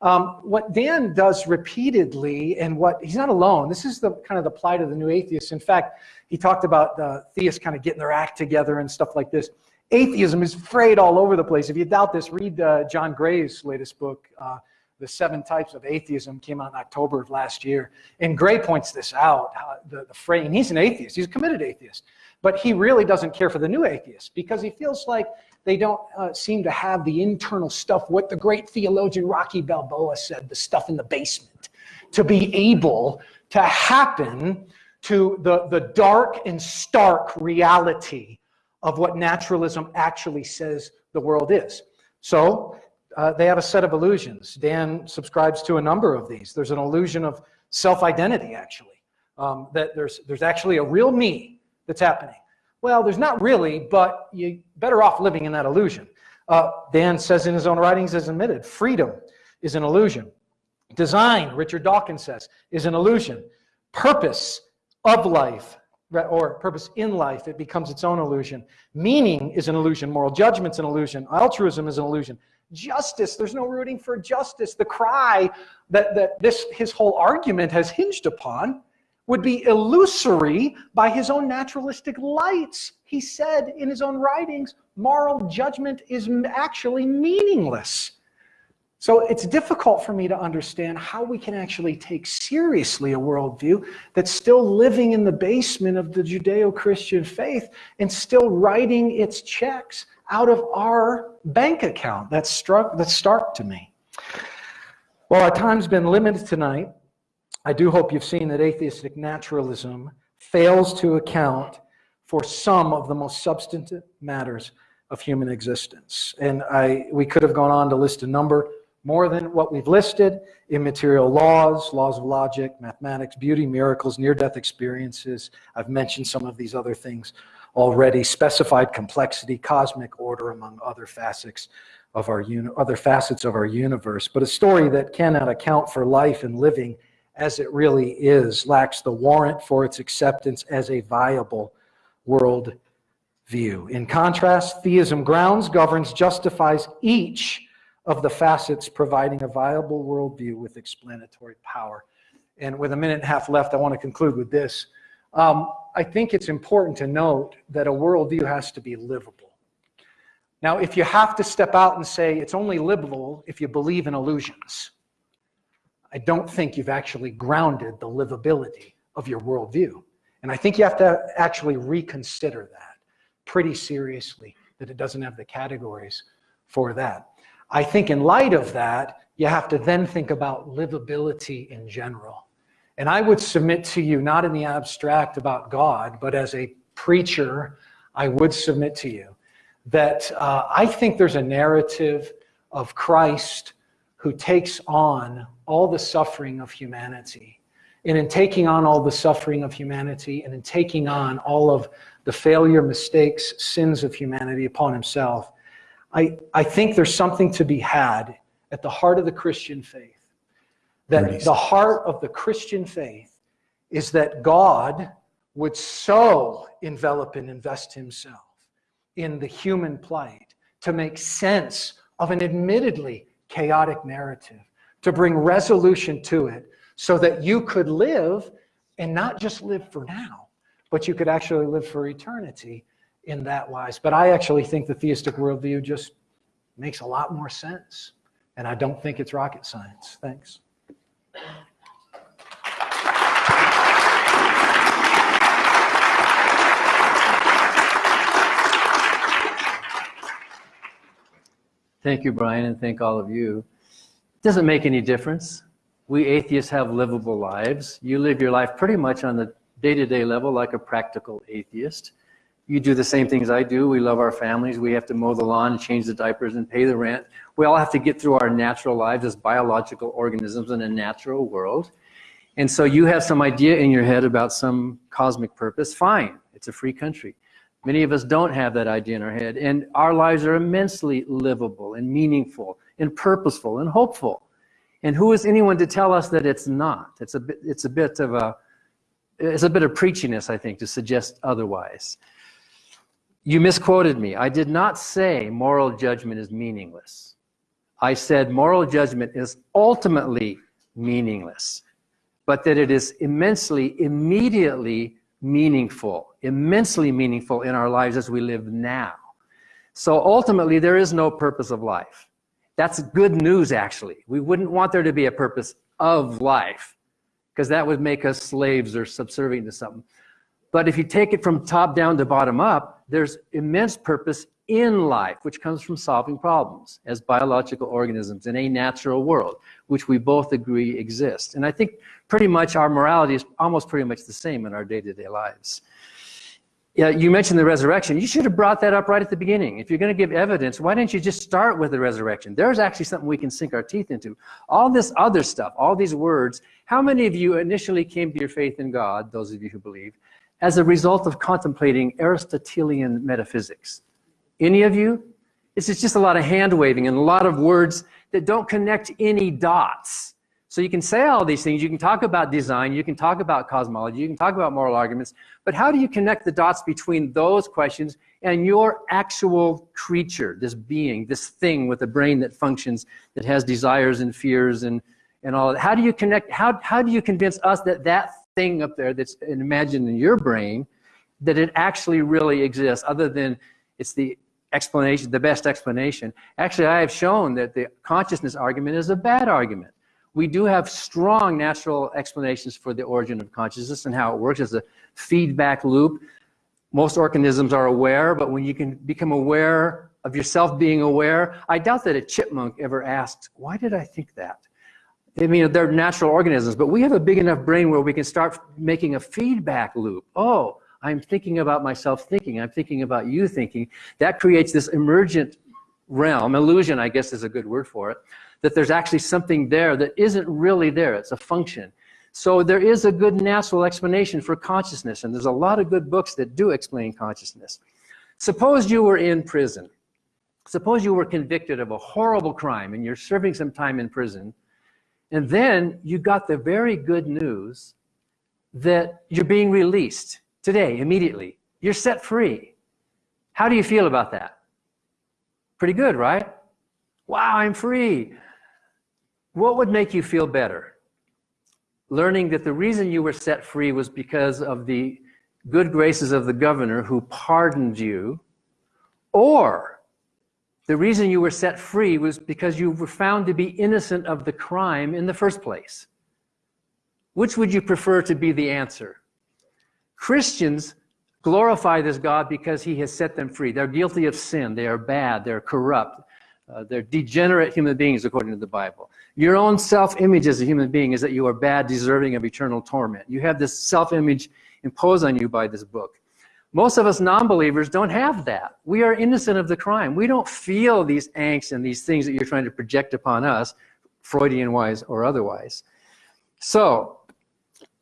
Um, what Dan does repeatedly, and what he's not alone. This is the kind of the plight of the new atheists. In fact, he talked about the theists kind of getting their act together and stuff like this. Atheism is frayed all over the place. If you doubt this, read uh, John Gray's latest book, uh, The Seven Types of Atheism, came out in October of last year. And Gray points this out, the, the fray, and he's an atheist. He's a committed atheist. But he really doesn't care for the new atheists because he feels like they don't uh, seem to have the internal stuff, what the great theologian Rocky Balboa said, the stuff in the basement, to be able to happen to the, the dark and stark reality of what naturalism actually says the world is. So uh, they have a set of illusions. Dan subscribes to a number of these. There's an illusion of self-identity, actually, um, that there's, there's actually a real me that's happening. Well, there's not really, but you're better off living in that illusion. Uh, Dan says in his own writings, as admitted, freedom is an illusion. Design, Richard Dawkins says, is an illusion. Purpose of life, or purpose in life, it becomes its own illusion. Meaning is an illusion. Moral judgment's an illusion. Altruism is an illusion. Justice, there's no rooting for justice. The cry that, that this his whole argument has hinged upon would be illusory by his own naturalistic lights. He said in his own writings, moral judgment is actually meaningless. So it's difficult for me to understand how we can actually take seriously a worldview that's still living in the basement of the Judeo Christian faith and still writing its checks out of our bank account. That's, struck, that's stark to me. Well, our time's been limited tonight. I do hope you've seen that atheistic naturalism fails to account for some of the most substantive matters of human existence. And I, we could have gone on to list a number more than what we've listed immaterial laws, laws of logic, mathematics, beauty, miracles, near death experiences. I've mentioned some of these other things already specified complexity, cosmic order, among other facets of our other facets of our universe. But a story that cannot account for life and living as it really is lacks the warrant for its acceptance as a viable world view. In contrast, theism grounds, governs, justifies each of the facets providing a viable worldview with explanatory power. And with a minute and a half left, I want to conclude with this. Um, I think it's important to note that a worldview has to be livable. Now, if you have to step out and say it's only livable if you believe in illusions, I don't think you've actually grounded the livability of your worldview. And I think you have to actually reconsider that pretty seriously, that it doesn't have the categories for that. I think in light of that, you have to then think about livability in general. And I would submit to you, not in the abstract about God, but as a preacher, I would submit to you that uh, I think there's a narrative of Christ who takes on all the suffering of humanity. And in taking on all the suffering of humanity and in taking on all of the failure, mistakes, sins of humanity upon himself, I, I think there's something to be had at the heart of the Christian faith. That the heart of the Christian faith is that God would so envelop and invest himself in the human plight to make sense of an admittedly chaotic narrative, to bring resolution to it so that you could live and not just live for now, but you could actually live for eternity in that wise. But I actually think the theistic worldview just makes a lot more sense. And I don't think it's rocket science. Thanks. Thank you, Brian, and thank all of you. Doesn't make any difference. We atheists have livable lives. You live your life pretty much on the day-to-day level like a practical atheist. You do the same things I do. We love our families. We have to mow the lawn change the diapers and pay the rent. We all have to get through our natural lives as biological organisms in a natural world. And so you have some idea in your head about some cosmic purpose. Fine. It's a free country. Many of us don't have that idea in our head. And our lives are immensely livable and meaningful and purposeful and hopeful. And who is anyone to tell us that it's not? It's a bit, it's a bit of a, it's a bit of preachiness, I think, to suggest otherwise. You misquoted me. I did not say moral judgment is meaningless. I said moral judgment is ultimately meaningless, but that it is immensely, immediately meaningful, immensely meaningful in our lives as we live now. So ultimately, there is no purpose of life. That's good news, actually. We wouldn't want there to be a purpose of life because that would make us slaves or subservient to something. But if you take it from top down to bottom up, there's immense purpose in life, which comes from solving problems as biological organisms in a natural world, which we both agree exists. And I think pretty much our morality is almost pretty much the same in our day-to-day -day lives. Yeah, you mentioned the resurrection. You should have brought that up right at the beginning. If you're going to give evidence, why didn't you just start with the resurrection? There's actually something we can sink our teeth into. All this other stuff, all these words, how many of you initially came to your faith in God, those of you who believe, as a result of contemplating Aristotelian metaphysics? Any of you? This is just a lot of hand waving and a lot of words that don't connect any dots. So you can say all these things, you can talk about design, you can talk about cosmology, you can talk about moral arguments, but how do you connect the dots between those questions and your actual creature, this being, this thing with a brain that functions, that has desires and fears and, and all that? How do you connect, how, how do you convince us that that thing up there that's imagined in your brain, that it actually really exists, other than it's the explanation, the best explanation. Actually, I have shown that the consciousness argument is a bad argument. We do have strong natural explanations for the origin of consciousness and how it works as a feedback loop. Most organisms are aware, but when you can become aware of yourself being aware, I doubt that a chipmunk ever asked, why did I think that? I mean, they're natural organisms, but we have a big enough brain where we can start making a feedback loop. Oh, I'm thinking about myself thinking. I'm thinking about you thinking. That creates this emergent realm, illusion, I guess is a good word for it, that there's actually something there that isn't really there. It's a function. So there is a good natural explanation for consciousness, and there's a lot of good books that do explain consciousness. Suppose you were in prison. Suppose you were convicted of a horrible crime and you're serving some time in prison, and then you got the very good news that you're being released today, immediately. You're set free. How do you feel about that? Pretty good, right? Wow, I'm free. What would make you feel better? Learning that the reason you were set free was because of the good graces of the governor who pardoned you, or the reason you were set free was because you were found to be innocent of the crime in the first place. Which would you prefer to be the answer? Christians glorify this God because he has set them free. They're guilty of sin. They are bad. They're corrupt. Uh, they're degenerate human beings according to the Bible. Your own self-image as a human being is that you are bad, deserving of eternal torment. You have this self-image imposed on you by this book. Most of us non-believers don't have that. We are innocent of the crime. We don't feel these angst and these things that you're trying to project upon us, Freudian-wise or otherwise. So,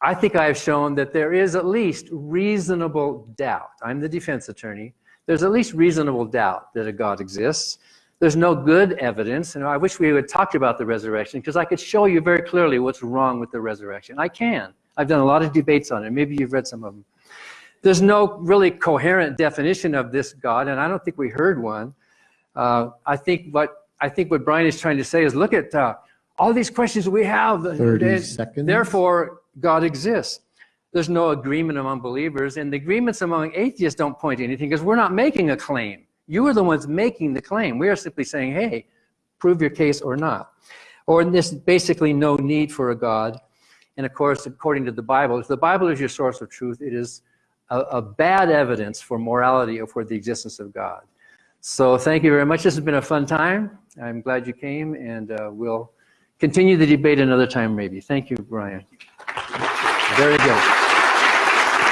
I think I have shown that there is at least reasonable doubt. I'm the defense attorney. There's at least reasonable doubt that a God exists. There's no good evidence, and I wish we had talked about the resurrection because I could show you very clearly what's wrong with the resurrection. I can. I've done a lot of debates on it. Maybe you've read some of them. There's no really coherent definition of this God, and I don't think we heard one. Uh, I think what I think what Brian is trying to say is look at uh, all these questions we have. 30 They- seconds. Therefore, God exists. There's no agreement among believers, and the agreements among atheists don't point to anything because we're not making a claim. You are the ones making the claim. We are simply saying, hey, prove your case or not. Or there's basically no need for a God. And of course, according to the Bible, if the Bible is your source of truth, it is a, a bad evidence for morality or for the existence of God. So thank you very much. This has been a fun time. I'm glad you came, and uh, we'll continue the debate another time maybe. Thank you, Brian. Very good.